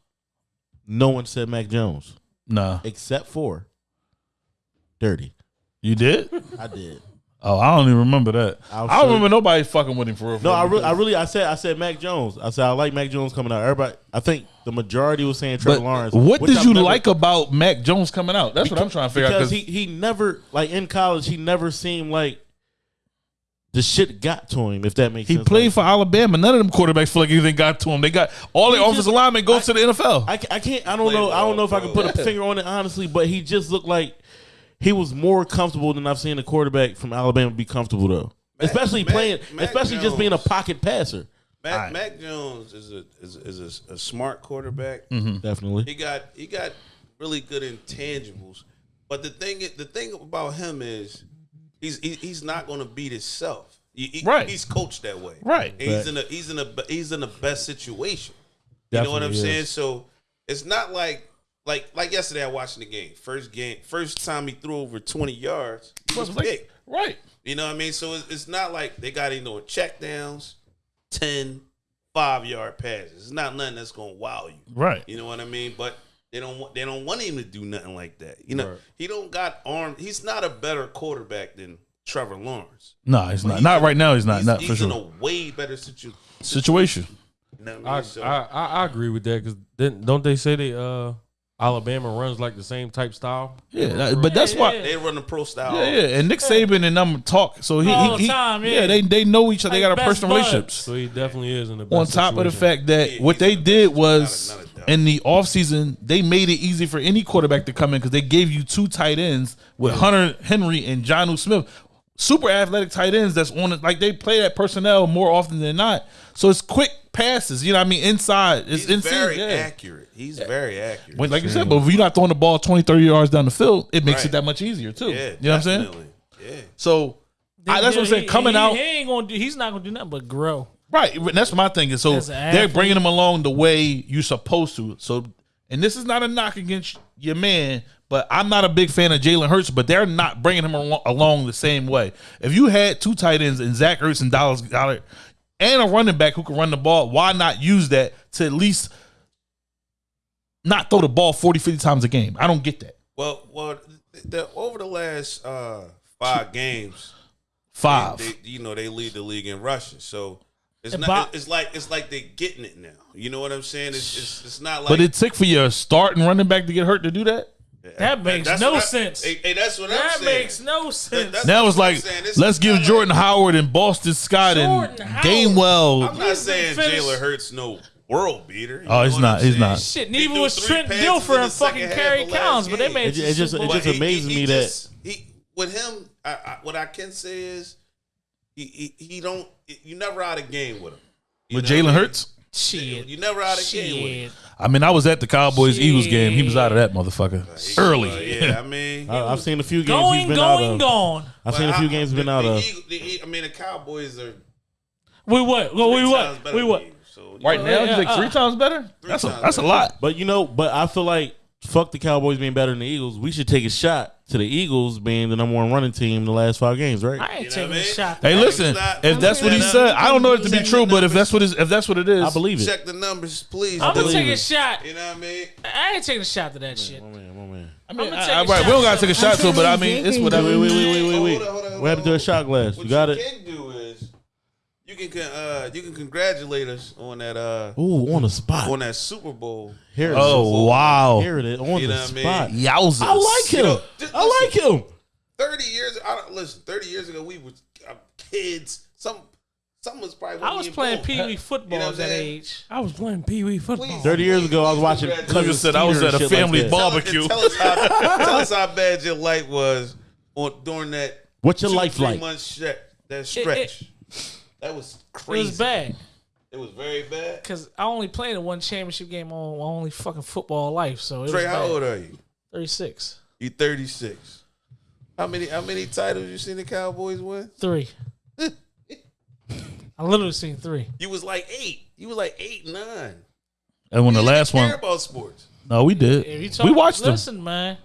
No one said Mac Jones Nah, except for Dirty. you did. I did. Oh, I don't even remember that. I'll I don't remember nobody fucking with him for real. No, I really, I really, I said, I said Mac Jones. I said I like Mac Jones coming out. Everybody, I think the majority was saying Trevor But Lawrence. what did you never- like about Mac Jones coming out? That's what I'm trying to figure out. because he he never like in college he never seemed like the shit got to him. If that makes he sense. played Like, for Alabama. None of them quarterbacks feel like anything got to him. They got all their He offensive just- linemen go to the NFL. I, I can't. I don't Played know. I don't know if I well, can put a finger on it honestly, but he just looked like he was more comfortable than I've seen a quarterback from Alabama be comfortable though. Mac- especially Mac- playing, Mac especially just being a pocket passer. Mac, Mac Jones is a is, is a, a smart quarterback. Mm-hmm. Definitely. He got he got really good intangibles. But the thing the thing about him is he's he, he's not going to beat himself. He- he- Right. He's coached that way. Right. And he's in a he's in a he's in the best situation. You know what I'm Definitely saying? So it's not like like like yesterday I watched the game. First game, first time he threw over 20 yards, he was Like- picked. right. You know what I mean? So it's, it's not like they got him doing check downs, 10, five yard passes. It's not nothing that's gonna wow you. Right. You know what I mean? But they don't want they don't want him to do nothing like that. You know, he don't got arm. He's not a better quarterback than Trevor Lawrence. No, he's But not. Not in- right now. He's not. He's, Not he's for in sure. a way better situ- Situation. You know what I I. So, I, I I agree with that because then don't they say they uh Alabama runs like the same type style? Yeah, that- but that's why. they run the pro style. Yeah, yeah, and Nick Saban and them talk. So he, All he, the he- time, yeah. they they know each other. they got a personal buds. relationships. So he definitely is in the best On top of the fact that Yeah, what they in the did was not a- not a doubt. In the offseason, they made it easy for any quarterback to come in because they gave you two tight ends with Hunter Henry and John Jonnu Smith. Super athletic tight ends that's on it. Like they play that personnel more often than not. So it's quick passes. You know what I mean? Inside. It's he's inside. very yeah. accurate. He's very accurate. When- like you said, but if you're not throwing the ball 20, 30 yards down the field, it makes Right. it that much easier too. yeah, you know what I'm saying? Yeah. So I, that's what I'm saying. He- Coming he- out, he ain't gonna do. He's not gonna do nothing but grow. Right? and That's my thing. Is so they're bringing him along the way you're supposed to. So, and this is not a knock against your man, but I'm not a big fan of Jalen Hurts. But they're not bringing him along, along the same way. If you had two tight ends and Zach Ertz and Dallas Goedert and a running back who can run the ball, why not use that to at least not throw the ball 40, 50 times a game? I don't get that. Well, well, the, over the last uh, five games, Five. They, you know, they lead the league in rushing. So it's not. Bob- it's like it's like they're getting it now. You know what I'm saying? It's it's, it's not like. but it took for your starting and running back to get hurt to do that. That makes That's no I- sense. Hey, hey, that's what that I'm saying. That makes no sense. That, Now it's like let's give Jordan like- Howard and Boston Scott Jordan and Howard. Gainwell. I'm not saying finished- Jalen Hurts no world beater. You Oh, he's not. I'm He's not. Shit, He neither was Trent passes Dilfer in and fucking second half Kerry Collins, but they made It it just- it just amazes me that- he with him. I, I, what I can say is he, he he don't. You never out of game with him. You With know Jalen Hurts? shit. You never out of game with him. I mean, I was at the Cowboys Eagles game. He was out of that motherfucker early. Uh, yeah, I mean, I, I've seen a few games he's Going, been out going, of. gone. I've seen a few games he's been the, out the of. Eagle- the, I mean, the Cowboys are. We what? Well, we what? We what? So, Right you now, know, he's like uh, three times better. That's a times that's a lot. But you know, but I feel like fuck the Cowboys being better than the Eagles. We should take a shot to the Eagles being the number one running team in the last five games, right? I ain't You know taking what I a mean? shot. Hey, Hey, listen, not- if that's what he Check said, I don't know it to be true, but if that's what is, if that's what it is, I believe it. check the numbers, please. I'm gonna take believe a shot. You know what I mean? I ain't taking a shot to that shit. My man, my man. I mean, I'ma I- take I- a right, we don't gotta take a shot to it, but I mean, it's Wait, whatever. wait, wait, wait, wait, wait. hold on, What happened to do a shot glass? What You got you it? Can do is you can con- uh you can congratulate us on that uh Ooh, on the spot. on that Super Bowl. Here it is. Oh wow, Here it is. On You the know what I mean? spot. yowzers! I like him. know, just I like him. Thirty years. I don't listen. Thirty years ago, we were uh, kids. Some, some was probably. I was playing pee wee football You know at what I'm that saying? age. I was playing Pee Wee football. Please. Thirty years ago, I was watching. Congratulations. Cousin You said I was Skeeter at a and shit like family that. bar. Tell, Barbecue. tell us how. [laughs] tell us how bad your life was on during that. What's your two, life three like? Month stretch, that stretch. That was crazy. It was bad It was very bad. because I only played in one championship game on my only fucking football life. So it Trey, was how old are you? Thirty six. You thirty six. How many how many titles you seen the Cowboys win? Three. [laughs] I literally seen three. You was like eight. You was like eight, nine. And when the You didn't last care one, about sports. no, we If did. you talk, We watched them. Listen, man.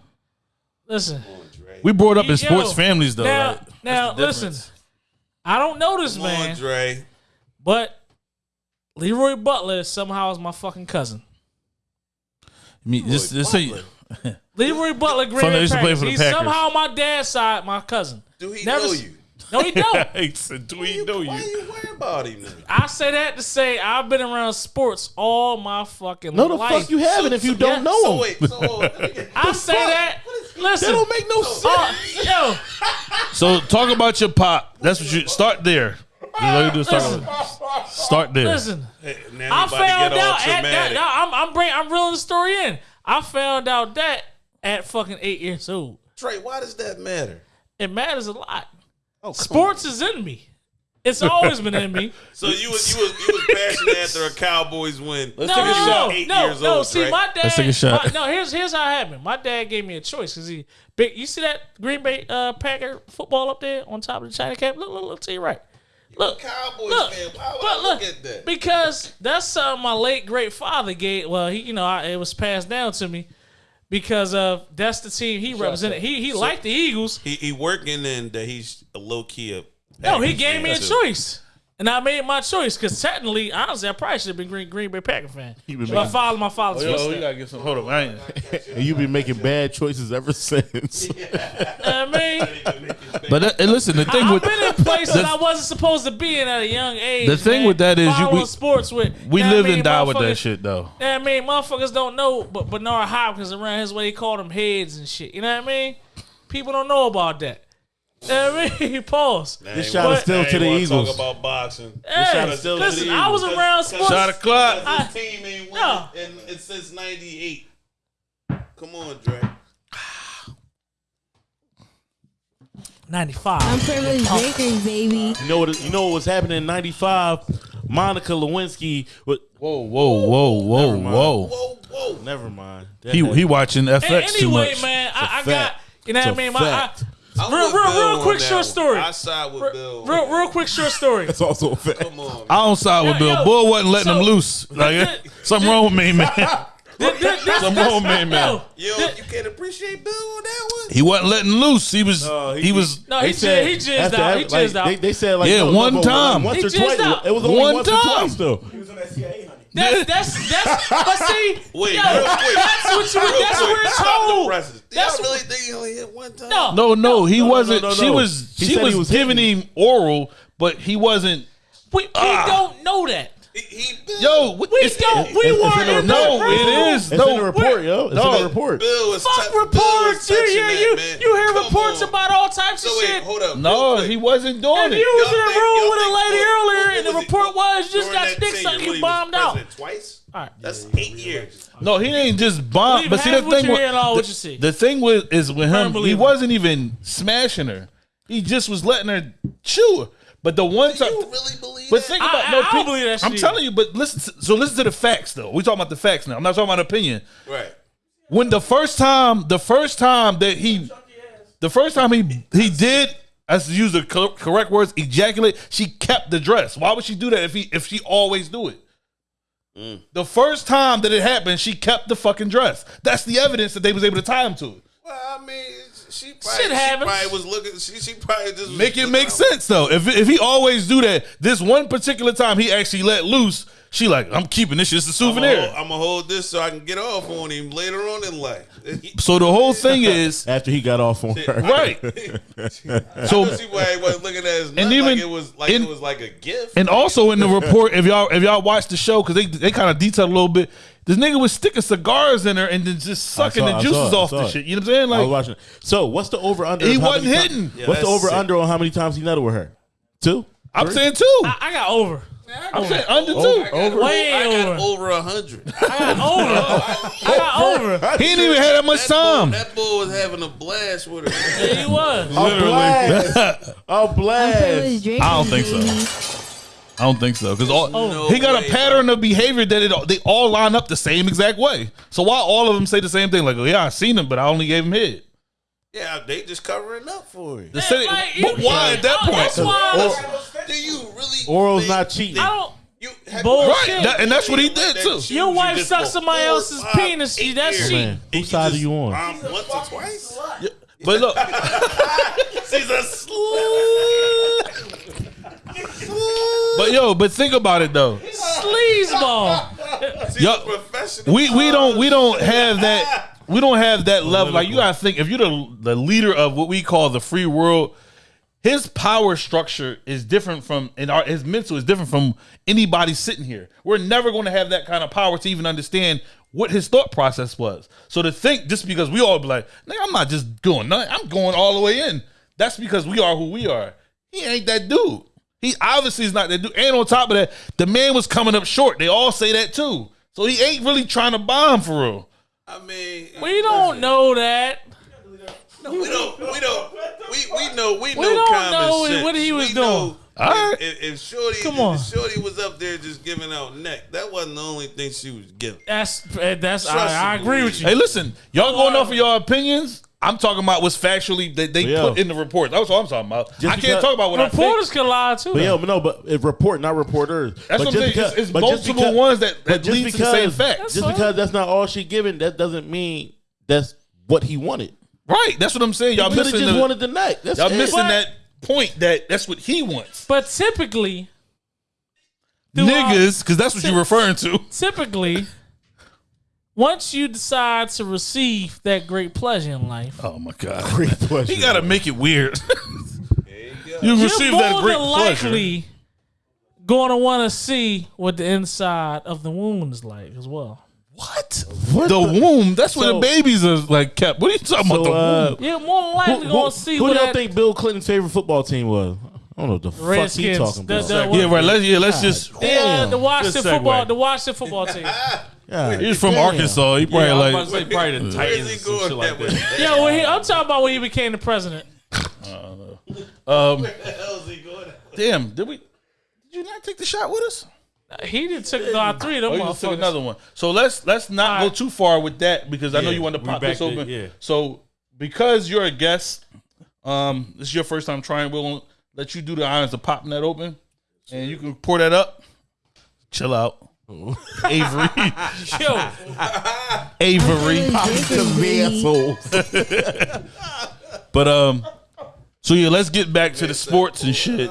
Listen. On, We brought up in Yo, sports families though. Now, like, now that's the listen. Difference. I don't know this Come man, on, Dre. but Leroy Butler somehow is my fucking cousin. I mean, just, just say, [laughs] Leroy Butler, Green Bay used to play Packers. He's Packers. somehow my dad's side, my cousin. Do he Never know s- you? No, he don't. [laughs] he said, "Do he we you, know why you?" you worry about him? Then? I say that to say I've been around sports all my fucking life. No, the fuck you haven't if you So- don't yeah, know so him. Wait, so hold [laughs] on, let me get- I say that. Listen, That don't make no sense. uh, yo, So talk about your pop. That's what you start there. That's you do is start, start there. listen. Now I you about to found out at that. no, I'm I'm bring, I'm reeling the story in. I found out that at fucking eight years old. Trey, why does that matter? It matters a lot. Oh, come Sports is in me. It's always been in me. [laughs] So you was you was you was passionate after a Cowboys win. No, take a no, shot. no, Eight no, years no. old, See, Trey. my dad. Let's take a shot. my- no, here's here's how it happened. My dad gave me a choice because he big. You see that Green Bay uh, Packer football up there on top of the China cap? Look, look, look to your right. Look, Cowboys look, fan. Why would but I look, look at that? because that's something my late great father gave. Well, he, you know, I, it was passed down to me because of that's the team he represented. He he liked the Eagles. He he working in that he's a low key a No, he gave me a too. choice. And I made my choice because technically, honestly, I probably should have been Green, Green Bay Packer fan. been But I making- followed my father's Oh, yo, footsteps. you gotta get some. Hold on, I ain't. [laughs] And you've been making bad choices ever [laughs] since. I mean, But that, and listen, the thing I've with been in places I wasn't supposed to be in at a young age. The thing man. with that is you- Following we- sports with we Know what live I mean? and die with that Motherfuckers- shit though. know what I mean, motherfuckers don't know, but Bernard Hopkins around his way, he called them heads and shit. You know what I mean? People don't know about that. You know what I mean? Pause. This shot is still to the Eagles. Talk about boxing. Hey, shot is still to the listen, I was around sports. Shot o'clock. I- His team ain't winning No. and it's since '98. Come on, Dre. 95. I'm privileged Lakers, baby. You know what? You know what was happening in '95? Monica Lewinsky. What? Whoa, whoa, whoa, whoa, whoa. Whoa, whoa. Never mind. That- He that- he watching And FX too anyway, much. man, I, I It's got, you know what I mean? My, I, fact. I'm real, real, real quick short story. I side with Real, Bill. real, real quick short story. That's also a fact. Come on. I don't side with Yo, Bill. yo, Bull wasn't letting so- him loose. Like Th- something wrong with me, man. [laughs] This- this- this- Something wrong with me, man. yo, Yo, this- you can't appreciate Bill on that one. He wasn't letting loose. He was. No, he, was. No, he They jizzed, he jizzed after out. He every- like, jizzed out. They, they said like Yeah, no, no, one no, time. once He or jizzed twice. out. It was only One once or time. twice though. That's [laughs] that's that's. But see, [laughs] Wait, yo, real quick. that's what you. Real That's quick, where it's stop the told. presses. Do That's y'all really think he only hit one time? No, No, no, he no, wasn't. no, no, She no. was. He she said was, he was giving hitting. him oral, but he wasn't. we, we ah. don't know that. He, he Bill, Yo, what- We it's- don't. We it's in weren't the No, that it is. It's no, in the report, yo. It's no. in the report. Bill was Fuck tou- Bill was reports. You touching that, you. man. You hear Come reports on. about all types So of wait, shit. hold up. No, quick. he wasn't doing If it. you was in a room with a lady what- earlier what and the was he- report was just got that your dick sucked, you he bombed out. Twice. All right. That's eight years. No, he ain't just bomb. Believe But see, the thing with all the, what you see. the thing with is with him, he wasn't even smashing her. He just was letting her chew her. But the one time, You really believe but think I- about I- no. I don't pe- believe that I'm shit telling you, but listen. To, so listen to the facts, though. We talking about the facts now. I'm not talking about opinion. right. When the first time, the first time that he, the first time he he did, as to use the cor- correct words, ejaculate. She kept the dress. Why would she do that if he if she always do it? Mm. The first time that it happened, she kept the fucking dress. That's the evidence that they was able to tie him to it. Well, I mean, she probably, Shit she probably was looking. She, she probably just Make it make out. sense though. If if he always do that, this one particular time he actually let loose, she like, I'm keeping this shit as a I'm gonna, souvenir. I'm gonna hold this so I can get off on him later on in life. So the whole thing is [laughs] After he got off on her. [laughs] right. so So see why he wasn't looking at his nut And like even it was like in- it was like a gift. and also in the report, if y'all if y'all watch the show, because they they kind of detail a little bit. This nigga was sticking cigars in her and then just sucking saw- the I juices saw it, I off saw the it. shit. You know what I'm saying? I was Like watching. it. So what's the over under? He wasn't hitting. ti- Yeah, what's the that's over sick. under on how many times he nutted with her? Two. I'm Three? saying two. I, I got over. I'm saying under two. I Over. Way I got over. over a hundred. I got [laughs] over. I got over. He didn't even have that much That bull, time. that bull was having a blast with her. Yeah, he was. A blast. [laughs] A blast. I I don't think so. I don't think so because all No he got way, a pattern of behavior that it they all line up the same exact way. So why all of them say the same thing? Like, oh yeah, I seen him, but I only gave him head. Yeah, they just covering up for it. The city- Like, but you- why at that Oh, point? That's why. Do you really? Oral's think not cheating. I don't. You have Bullshit. Right, that- and that's what he did too. Your wife just sucks somebody four, else's five, penis. eight That's years. cheating. Man, whose side are you on? bomb once or twice. But look, [laughs] She's a slut. [laughs] but yo, but think about it though. Sleazeball. She's Yo, professional. We we don't we don't have that [laughs] we don't have that level. Like you gotta think if you're the the leader of what we call the free world, his power structure is different from and our his mental is different from anybody sitting here. We're never going to have that kind of power to even understand what his thought process was. So to think just because we all be like, nigga, I'm not just going nothing, I'm going all the way in. That's because we are who we are. He ain't that dude. He obviously is not that dude. And on top of that, the man was coming up short. They all say that too. So he ain't really trying to bomb for real. I mean, We don't know that. we don't. We don't. We we know. We know. don't common know sense. what he was We doing. know All right. If, if Shorty, Come if on. Shorty was up there just giving out neck. That wasn't the only thing she was giving. That's eh, that's. I, I agree with you. Hey, listen, y'all going off of your opinions. I'm talking about what's factually that they Yeah. put in the report. That's what I'm talking about. Just I can't because- talk about what Reporters I can lie too. But though. yo, but no, but if report, not reporters. That's but what I'm saying. It's- it's but multiple ones that- that but just lead to the same fact. That's Just fine. because that's not all she giving, that doesn't mean that's what he wanted. Right. That's what I'm saying. Y'all He could have missing just the, wanted the neck. That's y'all it. missing But- that point that that's what he wants. But typically, throughout- Niggas, because that's what you're referring to. typically, once you decide to receive that great pleasure in life, Oh my god. [laughs] Great question. He gotta make it weird. [laughs] you you're receive more that great than pleasure. likely going to want to see what the inside of the womb is like as well. What? What The womb. That's where the babies are like kept. What are you talking about? The uh, womb? You're more than who, likely going to see who do y'all that think Bill Clinton's favorite football team was? I don't know what the fuck he talking The- about. the- Yeah, right. Let's yeah, let's just the, uh, the Damn. Washington football, the Washington football team. [laughs] God He's from damn. Arkansas. He Yeah, probably I was like about to say probably the Titans he and going shit like that that. Yeah, when he, I'm talking about when he became the president. [laughs] um How's he going? damn, did we did you not take the shot with us? He did took uh, three of them Oh, you just took another one. So let's let's not All go too far with that because I know you want to pop back this to- open. yeah. So because you're a guest, um, this is your first time trying. We'll let you do the honors of popping that open, and you can pour that up. Chill out, Avery. [laughs] Yo, Avery. [laughs] Asshole. [laughs] But um, so yeah, let's get back to the sports and shit.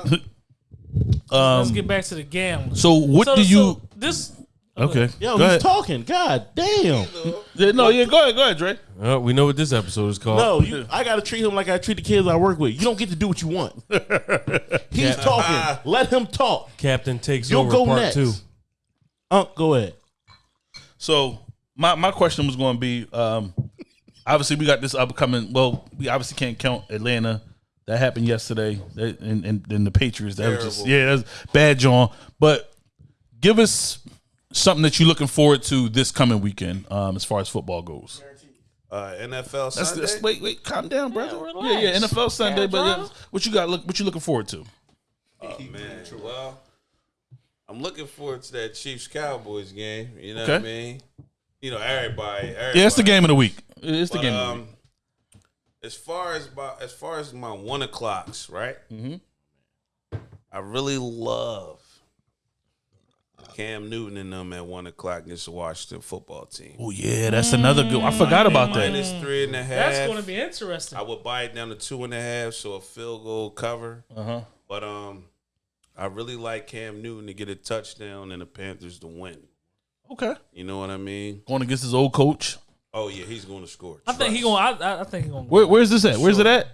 let's get back to the gambling. So what So- do you? so this okay, Yo, go he's ahead. talking. God damn. Yeah, no, yeah, go ahead, go ahead, Dre. Uh, we know what this episode is called. No, you, I gotta treat him like I treat the kids I work with. You don't get to do what you want. He's talking. Let him talk. Captain takes You'll over go part next. two. Unc, go ahead. So my my question was going to be, um, obviously we got this upcoming. Well, we obviously can't count Atlanta. That happened yesterday, That- and and, and the Patriots. That was just Terrible. yeah, that's bad, John. But give us something that you're looking forward to this coming weekend, um, as far as football goes. Uh, NFL That's, Sunday. that's wait, wait, calm down, brother. relax. Yeah, yeah, NFL Sunday. But yeah, what you got? Look, what you looking forward to? Oh man, well, I'm looking forward to that Chiefs Cowboys game. You know Okay. what I mean? You know, everybody. everybody. Yeah, it's the game of the week. It's the But, game. of the um, week. as far as my as far as my one o'clocks, right? Mm-hmm. I really love Cam Newton and them at one o'clock against the Washington football team. Oh yeah, that's another good. I forgot about that. Minus three and a half. that's going to be interesting. I would buy it down to two and a half, so a field goal cover. Uh huh. But um, I really like Cam Newton to get a touchdown and the Panthers to win. Okay. You know what I mean? Going against his old coach. Oh yeah, he's going to score. I think he going. I, I think he going. Where, where's this at? Where's it at?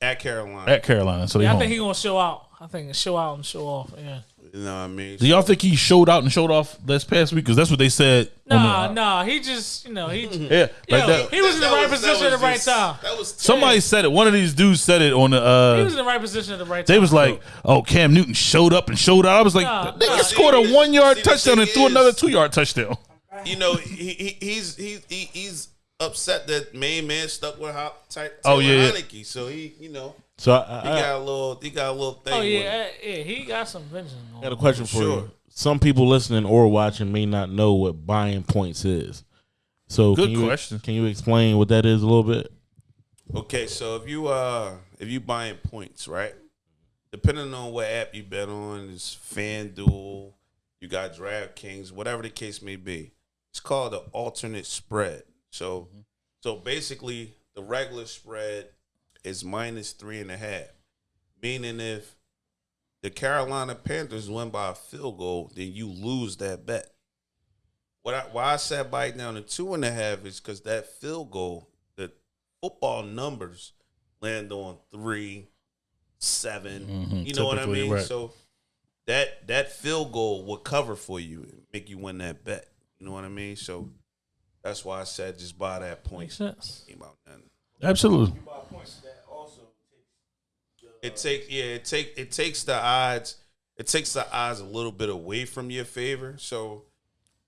at Carolina. At Carolina. So Yeah, I home. think he going to show out. I think show out and show off. Yeah. You know what I mean? Do y'all think he showed out and showed off this past week? Because that's what they said. Nah, the- nah. He just, you know, he. [laughs] Yeah, Yo, like that. he was in the right was- position at the right just- time. That was Somebody said it. One of these dudes said it on the. Uh, He Uh, was in the right position at the right time. they was like, "Oh, Cam Newton showed up and showed out." I was like, Nah, "The "Nigga nah. scored a one yard touchdown and threw is- another two yard touchdown." [laughs] you know, he, he he's he, he he's upset that main man stuck with Ho- Ty- Oh, yeah, yeah. Heinicke. So he, you know, So I, he I, got a little he got a little thing. oh yeah, him. uh, yeah. He got some vengeance. I got a question for Sure. you. Some people listening or watching may not know what buying points is. So Good can you, question. Can you explain what that is a little bit? Okay, so if you uh if you buying points, right? Depending on what app you bet on, is FanDuel, you got DraftKings, whatever the case may be. It's called the alternate spread. So so basically the regular spread is minus three and a half. Meaning if the Carolina Panthers win by a field goal, then you lose that bet. What I, why I said buy it down to two and a half is because that field goal, the football numbers land on three, 7 Mhm, You know what I mean? right. So that that field goal will cover for you, and make you win that bet. You know what I mean? So that's why I said just buy that point. Makes sense. Ain't about nothing. Absolutely. It takes yeah, it take it takes the odds. It takes the odds a little bit away from your favor. So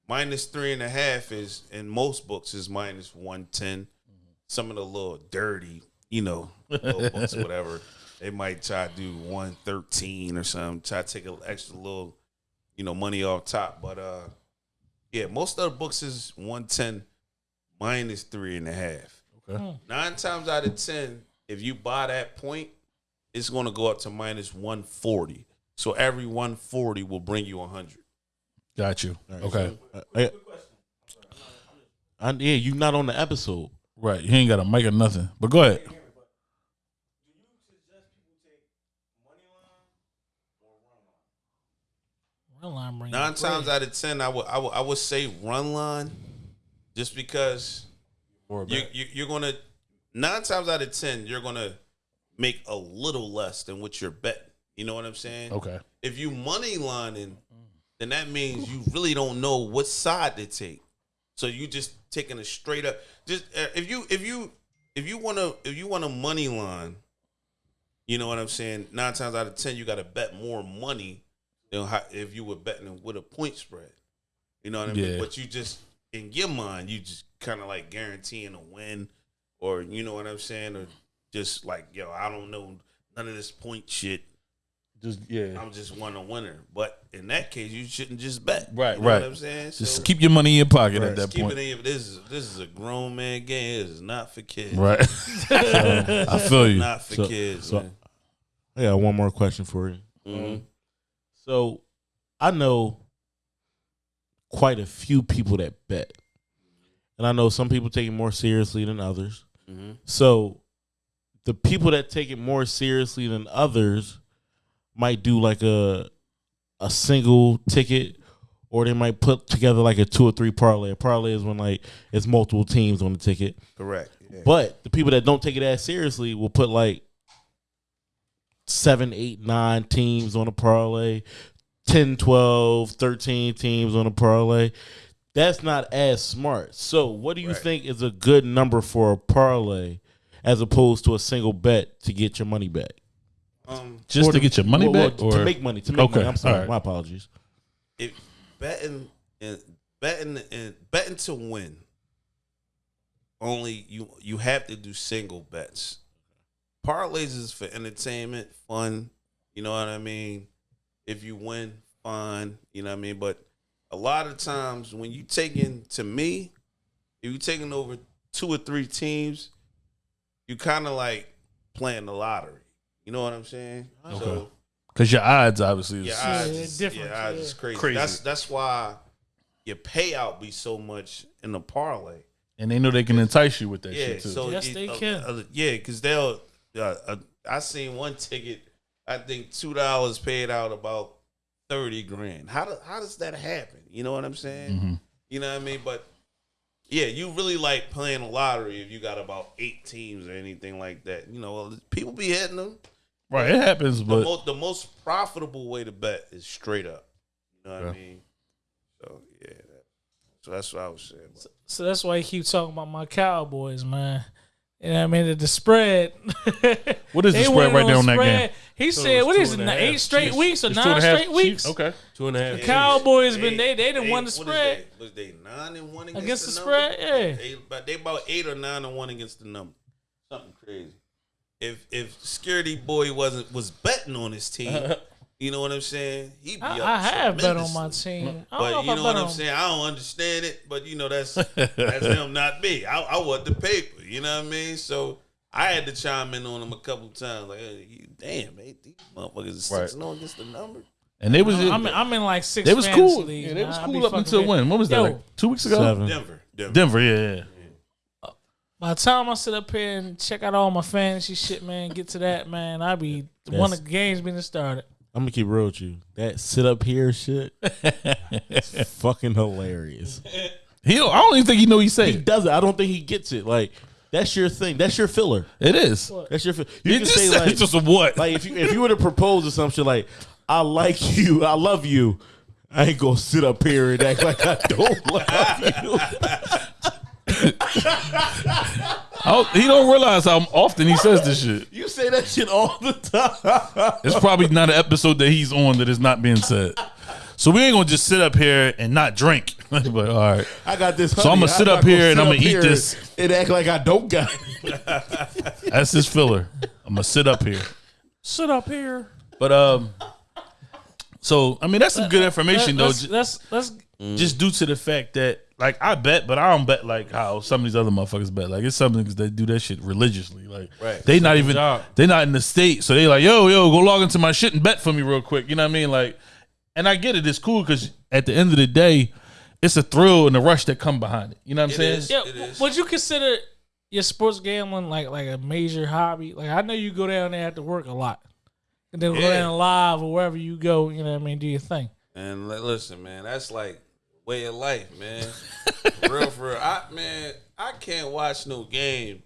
minus three and a half is in most books is minus one ten. Some of the little dirty, you know, [laughs] books, whatever. They might try to do one thirteen or something. Try to take an extra little, you know, money off top. But uh, yeah, most of the books is one ten minus three and a half. Okay. Nine times out of ten, if you buy that point, it's going to go up to minus 140. So every 140 will bring you 100. Got you. Okay. Uh, I, I, yeah, you not on the episode. Right. You ain't got a mic or nothing. But go ahead. Run line bring Nine times bread. out of 10, I would I would, I would say run line just because you, you, you're going to, nine times out of 10, you're going to make a little less than what you're betting. You know what I'm saying? Okay. If you money lining, then that means you really don't know what side to take. So you just taking a straight up. Just uh, if you if you if you want to if you want a money line, you know what I'm saying. Nine times out of ten, you got to bet more money than how, if you were betting with a point spread. You know what I mean. Yeah. But you just in your mind, you just kind of like guaranteeing a win, or you know what I'm saying, or just like yo, I don't know none of this point shit. Just yeah. I'm just one a winner. But in that case, you shouldn't just bet. Right, You know right. What I'm saying. Just So, keep your money in your pocket at just that point. it in. This is this is a grown man game. This is not for kids. Right. [laughs] [laughs] I feel you. Not for So- kids. so- man. I got one more question for you. Mhm. So I know quite a few people that bet. And I know some people take it more seriously than others. Mhm. So the people that take it more seriously than others might do like a a single ticket or they might put together like a two or three parlay. A parlay is when like it's multiple teams on the ticket. Correct. Yeah. But the people that don't take it as seriously will put like seven, eight, nine teams on a parlay, 10, 12, 13 teams on a parlay. That's not as smart. So, what do you Right. think is a good number for a parlay as opposed to a single bet to get your money back? um, Just Or to get your money well, well, back, or to make money. To make Okay, money. I'm sorry. all right. My apologies. if betting and betting and betting to win, only you you have to do single bets. Parlays is for entertainment, fun. You know what I mean. If you win, fine. You know what I mean. But a lot of times when you taking to me, if you taking over two or three teams, you kind of like playing the lottery. You know what I'm saying? So because your odds obviously is yeah, Yeah, odds yeah, different, yeah, odds yeah. is crazy. Crazy. That's that's why your payout be so much in the parlay. and they know they can entice you with that Yeah, shit too. so Yes, it- they uh, can. uh, yeah, because they'll. Uh, uh, I seen one ticket. I think two dollars paid out about thirty grand. How do, how does that happen? You know what I'm saying? Mhm. You know what I mean? But yeah, you really like playing a lottery if you got about eight teams or anything like that. You know, people be hitting them. Right, it happens, The, but mo- the most profitable way to bet is straight up. You know what I mean? So yeah, that, so that's what I was saying. But So that's why he keep talking about my Cowboys, man. You know what I mean? The, the spread. [laughs] what is the They spread right there on on that game? He So said, it was "What two is it? and half. Eight straight Chiefs. weeks or It's two and nine a half straight weeks?" Chiefs? Okay. Two and a half. Yeah. Cowboys been they they didn't won the spread. they? Was they nine and one against, Against the the, number? spread? Yeah. Eight, but they about eight or nine and one against the number. Something crazy. If if security boy wasn't was betting on his team, [laughs] you know what I'm saying? He'd be I, up I have bet on my team. But know you know what I'm on- saying? I don't understand it, but you know that's [laughs] that's him, not me. I, I want the paper. You know what I mean? So I had to chime in on him a couple times. Like, hey, you- damn, man, these motherfuckers is Right. six and zero against the number. And they was I'm in, I'm in like six. they was cool. leagues, Yeah, they was man. Cool up until with- when? When was that? Yo, Like two weeks ago. Seven. Denver, Denver. Denver, yeah, yeah. By the time I sit up here and check out all my fantasy shit, man, get to that, man, I be one of the games being started. I'm gonna keep real with you. That sit up here shit, is [laughs] fucking hilarious. He, don't, I don't even think he know he saying. He said. does it. I don't think he gets it. Like that's your thing. That's your filler. It is. That's your. Fi- you He can just say like, it's just a what? like if you if you were to propose or some shit like, I like you, I love you. I ain't gonna sit up here and act like I don't love you. [laughs] I he don't realize how often he says this shit. You say that shit all the time. It's probably not an episode that he's on that is not being said. So we ain't gonna just sit up here and not drink. [laughs] but all right, I got this. So honey. I'ma sit I'm up not here and sit I'ma up eat this. and act like I don't got it. [laughs] that's his filler. I'm gonna sit up here. Sit up here. But um, so I mean that's some good information though. Let's, ju- let's let's just due to the fact that like I bet, but I don't bet like how some of these other motherfuckers bet. Like it's some niggas that do that shit religiously. Like Right. they not even job. they not in the state, so they like yo yo go log into my shit and bet for me real quick. You know what I mean? Like, and I get it. It's cool because at the end of the day, it's a thrill and the rush that come behind it. You know what I'm It saying? is. Yeah, It is. would you consider your sports gambling like like a major hobby? Like I know you go down there after work a lot, and then go down live or wherever you go. You know what I mean? Do your thing. And li- listen, man, that's like way of life, man. [laughs] Real, for real. I man, I can't watch no game.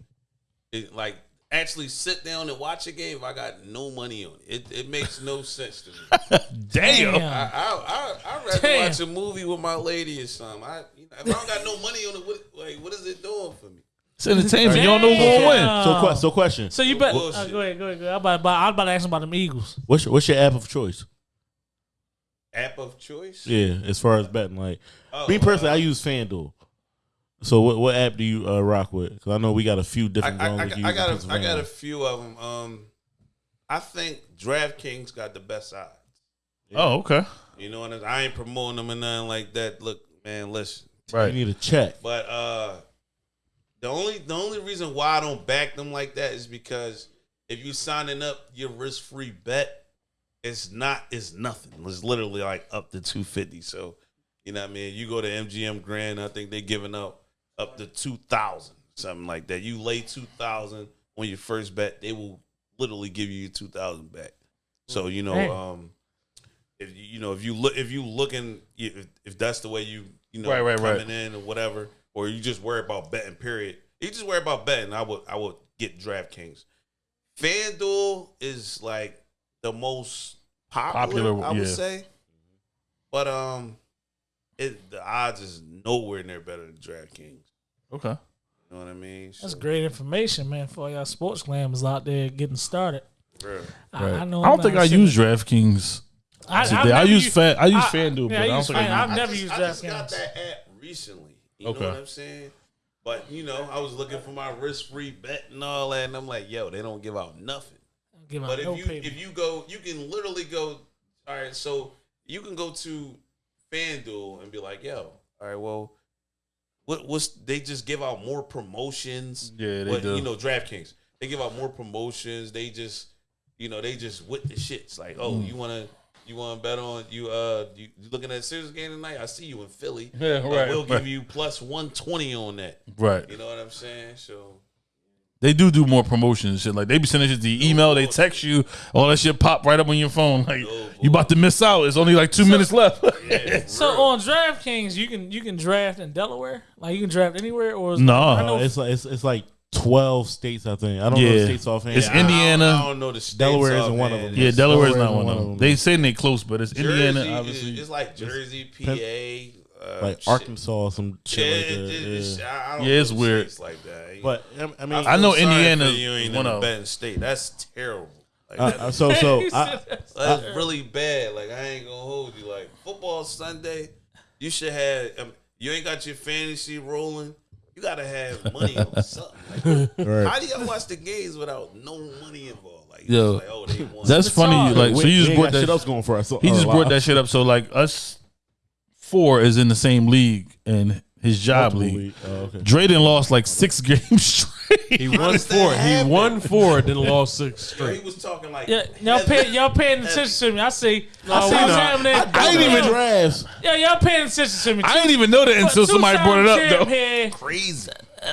It, like actually sit down and watch a game if I got no money on it. It, it makes no sense to me. [laughs] Damn. I I I I'd rather Damn. watch a movie with my lady or something. I you know, if I don't got no money on it, what like what is it doing for me? It's entertainment. You don't know who's gonna win. So, que- so question. So you bet. Bullshit. Uh, go ahead, go ahead, go ahead. I'm about, I'm about to ask him about them Eagles. What's your, what's your app of choice? App of choice? Yeah, as far as betting, like Oh, me personally, uh, I use FanDuel. So what what app do you uh, rock with? Because I know we got a few different I, ones. I, we got- I got a, I got a few of them. Um, I think DraftKings got the best odds. Oh, okay. You know what I'm I ain't promoting them and nothing like that. Look, man, listen. You need a check. But uh the only the only reason why I don't back them like that is because if you signing up your risk free bet, it's not it's nothing. It's literally like up to two fifty. So you know what I mean? You go to MGM Grand, I think they're giving up up to two thousand, something like that. You lay two thousand on your first bet, they will literally give you two thousand back. So you know, um, if you you know if you look if you looking if, if that's the way you you know Right, right, right. coming in or whatever, or you just worry about betting. Period. You just worry about betting. I would I would get DraftKings. FanDuel is like the most popular. Popular, I would yeah. say, but um, it the odds is nowhere near better than DraftKings. Okay. You know what I mean? That's So, great information, man, for y'all sports clammers out there getting started. bruh. I, Right. I know. I don't think I use DraftKings. I, today. I've I never use Fan- I use I- FanDuel, yeah, but I I don't use think I Fan- use- I've I never just, used I just got that app recently. You Okay. know what I'm saying? But you know, I was looking for my risk free bet and all that, and I'm like, yo, they don't give out nothing. Give out But if you paper. if you go, you can literally go. All right, so you can go to FanDuel and be like, yo, all right, well, what what's they just give out more promotions? Yeah, they but, do. You know, DraftKings they give out more promotions. They just you know they just with the shits like, oh, Mm. you wanna. You want to bet on you? Uh, you, you looking at a serious game tonight? I see you in Philly. Yeah, Uh, right, we'll right. give you plus one twenty on that. Right. You know what I'm saying? So They do do more promotions and shit. Like they be sending shit to your email, they text you, all that shit pop right up on your phone. Like oh, you about to miss out. It's only like two minutes left. [laughs] So on DraftKings, you can you can draft in Delaware, like you can draft anywhere, or is, No. I know it's like it's, it's like twelve states. I think I don't know Yeah. the states offhand. It's I don't- Indiana. I don't know the states Delaware isn't one of them. Yeah, Delaware's Delaware not isn't one of one them. They them. saying they close, but it's Jersey, Indiana, obviously. It's like Jersey, PA, uh, like shit. Arkansas, some Yeah, shit like that. it- it's- yeah. I- I don't Yeah, it's know weird. states like that. But I- I mean, I know Indiana is you ain't one in a of- betting state. That's terrible. Like, uh, that- uh, so so He I, said- [laughs] That's really bad. Like I ain't gonna hold you. Like football Sunday, you should have. Um, you ain't got your fantasy rolling. You gotta have money on [laughs] something. Like, Right. How do y'all watch the games without no money involved? Like, Yo, like oh, they won. That's funny. hard. Like, we, so you just brought that. shit else going for us. He our just brought that shit up. So like us four is in the same league and his job Multiple league. league. Oh, okay. Drayden lost like six [laughs] games straight. He won four. He won four, then lost six Yo, he was talking like Yeah, y'all pay y'all paying attention to me. I see. I see what's happening. I ain't even drafts. Yeah, y'all paying attention to me. I didn't even know that until somebody brought it up though. here. crazy.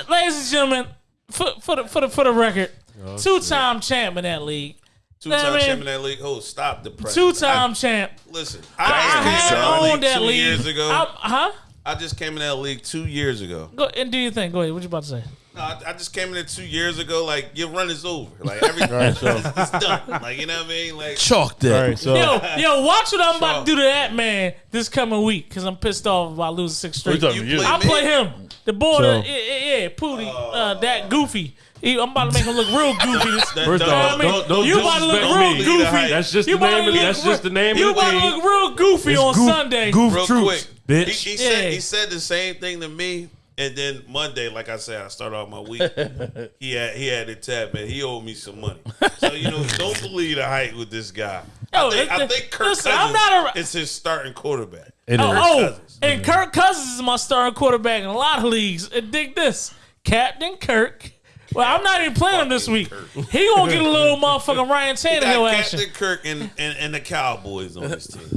Ladies and gentlemen, for, for the for the for the record, oh, two-time champ in that league. Two Nah, time man. champion in that league. Oh, stop the press. Two-time champ. Listen, I, I, I just came have in that owned league that two league. years ago. I, huh? I just came in that league two years ago. Go and do your thing. Go ahead. What you about to say? No, I, I just came in there two years ago. Like your run is over. Like [laughs] everything All right, so it's done. Like you know what I mean? Like Chalk all that. right, so Yo, yo, watch what I'm about to do to that man this coming week because I'm pissed off about losing six What you straight. talking You about? play- I play him. The boy, So- that, yeah, yeah, yeah, Pootie, uh, that goofy. He, I'm about to make him look real [laughs] goofy. This- First don't- off, I mean, don't, don't you about to look real me. goofy. That's just You the name of that's real- just the name You about to look real goofy on goof- Sunday. goof real troops, quick. Bitch. He, he said Yeah. he said the same thing to me, and then Monday, like I said, I started off my week. [laughs] he had he had it tapped, man. He owed me some money. So you know, don't believe the hype with this guy. Yo, I think, I listen, think Kirk listen, Cousins I'm not a- is his starting quarterback. It Oh, is. oh, Cousins. and Kirk Cousins is my starting quarterback in a lot of leagues. And dig this, Captain Kirk. Well, I'm not even playing him this week. He gonna get a little motherfucking Ryan [laughs] He Tannehill action. Captain Kirk and, and, and the Cowboys on his team.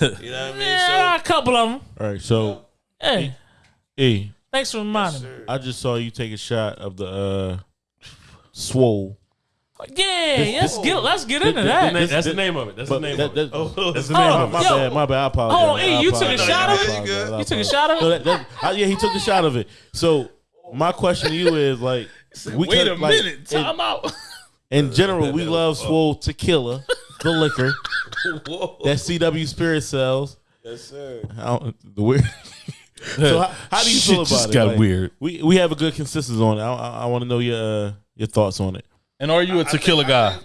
You know what I mean? Yeah, a couple of them. all right, so Hey, E, thanks for reminding me. I just saw you take a shot of the uh swole. Yeah, let's get let's get into The that. na- That's the name of it. That's the name that, of it. that, That's the Oh, name my, of my yo. bad, my bad. I apologize. Hold on, E, I you took a shot of it? apologize. You took a shot of So it. that, that, I, yeah, he took the shot of it. So my question to you is like, we Wait could, a like, minute. Time out. In, in general, we love swole tequila, [laughs] the liquor Whoa. that CW Spirit sells. Yes, sir. How, the weird. [laughs] so how, how do you [laughs] Shit feel about just it? got Like, weird. We we have a good consensus on it. I, I, I want to know your uh, your thoughts on it. And are you a I think- tequila I guy? think-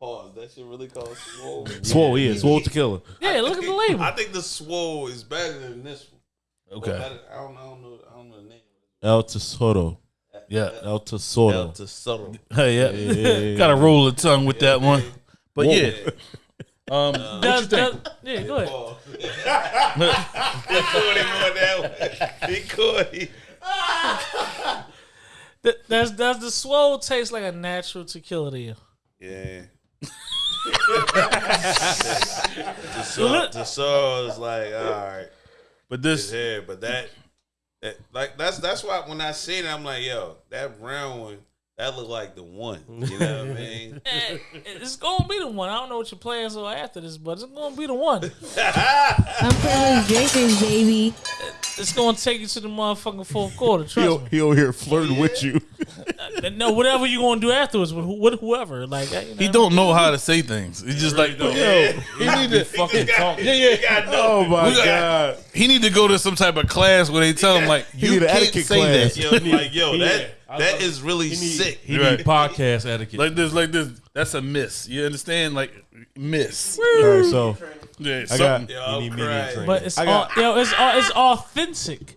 Pause. That shit really called swole. [laughs] Swole, yeah, swole tequila. Yeah, look at the label. I think the swole is better than this one. Okay. Better- I don't, I don't know. I don't know the name. El Tesoro. Yeah. El Tesoro. El Tesoro. Hey, yeah. Yeah. Gotta roll the tongue with that one. But Whoa. yeah. [laughs] Um, Does, does, yeah, go ahead. [laughs] He caught him on that one. He caught him. Th- Does does the swole taste like a natural tequila to you? Yeah. [laughs] the soul, the soul is like, all right, but it's this, here, but that, that, like, that's that's why when I seen it, I'm like, yo, that brown one, that look like the one. [laughs] You know what I mean? [laughs] It's gonna be the one. I don't know what your plans are after this, but it's gonna be the one. [laughs] I'm privileged drinkers, baby. It's gonna take you to the motherfucking fourth quarter. Trust me. He over here flirting with you. Uh, no, whatever you gonna do afterwards with, who- with whoever. Like uh, you know, he don't know how to say things. He's just like, yo, he need to Fucking talk. Yeah, yeah. Oh my We got- god. He need to go to some type of class where they tell him like, you need an can't etiquette say class. that. Yo, like, yo, that I that thought- is really He need, sick. he Right. need podcast etiquette. Like this, like this. That's a miss. You understand? Like miss. All right, so Yeah, I got something. Yo, I'm need media training. but it's I all, yo, it's all, it's authentic.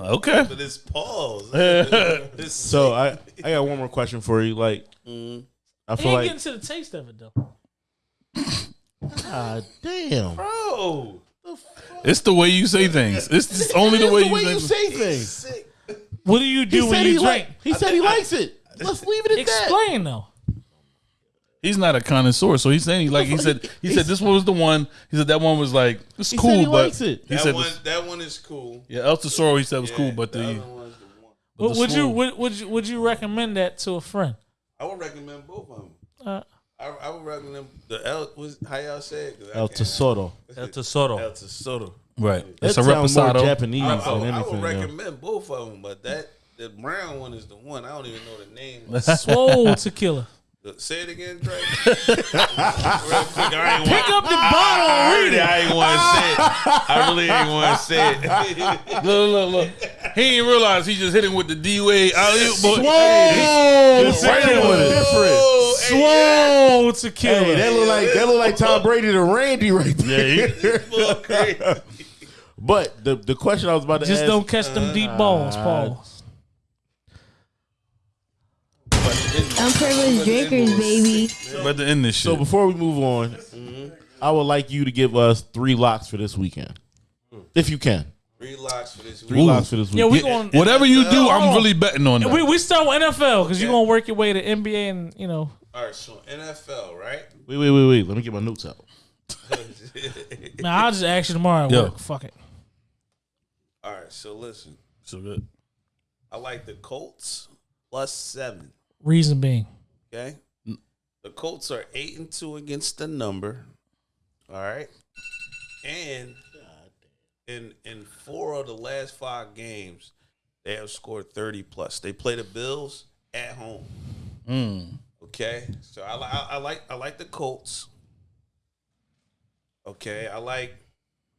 okay. But it's pause. [laughs] it's so I I got one more question for you. Like I feel like getting to the taste of it though. ah damn. bro. It's the way you say things. [laughs] It's just only the way, the way you, you say. say things. Sick. What do you He do when you he drink? like he said he likes it. Let's leave it at that. Explain though. He's not a connoisseur, so he's saying he like he [laughs] said he said this one was the one. He said that one was like it's He cool, said he but likes it. he That said one, this- that one is cool. yeah, El Tesoro he said was cool, but the, other one's the one. but Would, the would you would, would you would you recommend that to a friend? I would recommend both of them. Uh, I, I would recommend the El. Was, how y'all say it? 'Cause I El can't- Tesoro. El Tesoro. El Tesoro. Right? That It's a sounds more. Japanese I, I, than I anything. would though. recommend both of them, but that the brown one is the one. I don't even know the name. [laughs] Swole tequila. Say it again, Drake. [laughs] Real quick, I ain't Pick up the bottle I, and read it. I ain't want to say it. I really ain't want to say it. [laughs] Look, look, look. He didn't realize he just hit him with the D Wade. Swole. right in with it. Different. Swole tequila. Hey, that look like that look like Tom Brady to Randy right there. Yeah, Crazy. But the the question I was about to ask Just ask, don't catch them deep uh, balls, Paul. Unprivileged drinkers, baby. About to end this shit. so before we move on, I would like you to give us three locks for this weekend, if you can. Three locks for this Three week. locks for this Yeah, weekend. we going. Whatever you do, I'm really betting on that. We we start with NFL because you're gonna work your way to NBA and you know. All right, so NFL, right? wait, wait, wait, wait. Let me get my notes out. [laughs] Man, I'll just ask you tomorrow at Yo. work. Fuck it. All right, so listen. so good. I like the Colts plus seven. Reason being, Okay. The Colts are eight and two against the number. All right. And in in four of the last five games, they have scored 30 plus. They play the Bills at home. Hmm. Okay. So I, I, I like I like the Colts. Okay. I like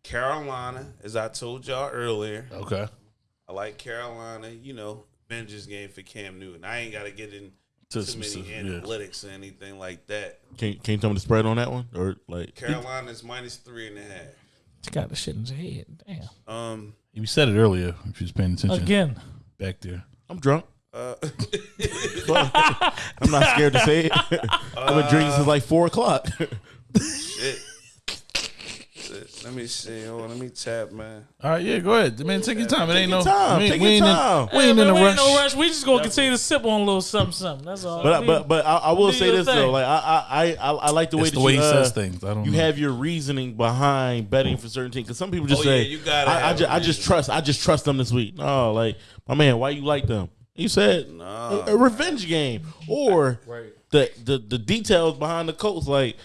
Carolina, as I told y'all earlier. Okay. I like Carolina, you know, Avengers game for Cam Newton. I ain't gotta get in To too many specific- yeah. analytics or anything like that. Can can you tell me the spread on that one, or like? Carolina's minus three and a half. you got the shit in his head. Damn. Um You said it earlier if you was paying attention. Again, Back there. I'm drunk. uh [laughs] I'm not scared to say it. [laughs] I've been drinking since like four o'clock. shit. Let me see. Hold on, let me tap, man. All right, yeah, go ahead. Man, take your time. It ain't no time. We ain't, Take we your ain't time. In, we ain't Hey, in a we rush. ain't no rush. We just gonna continue to sip on a little something, something. That's all. But We- but but I, I will do say your this though, like I I I, I I like the way It's that the way you, he uh, says things. I don't You know. have your reasoning behind betting for certain teams because some people just Oh, say, yeah, you gotta I, I, have ju- a I just reason. trust. I just trust them this week." No, like my man, why you like them? You said Nah. a, a revenge game or Right. the, the the details behind the Colts. Like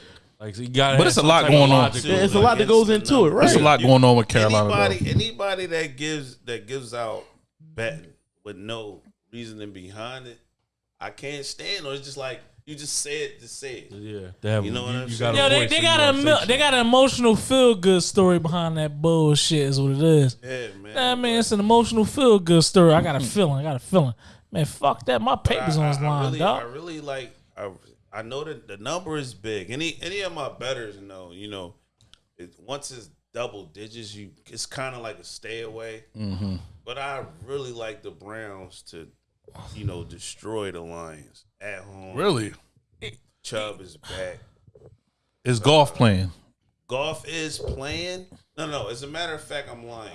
Like so you gotta. But it's a lot going on. yeah, it's a lot that goes into the it, number. right? There's a lot going on with Carolina. Anybody anybody that gives that gives out betting with no reasoning behind it, I can't stand. Or it's just like you just say it to say it. Yeah, they have, You know what I'm you saying? got a Yo, they, they got you a mil- they got an emotional feel good story behind that bullshit. Is what it is. Yeah, man. Nah, man, it's an emotional feel good story. I got a mm-hmm. feeling. I got a feeling. Man, fuck that. My papers on his I, I line, really, dog. I really like. I, I know that the number is big. Any any of my betters know. You know, it, once it's double digits, you it's kind of like a stay away. Mm-hmm. But I really like the Browns to, you know, destroy the Lions at home. Really? Chubb is back. Is Goff playing? Goff is playing. No, no. As a matter of fact, I'm lying.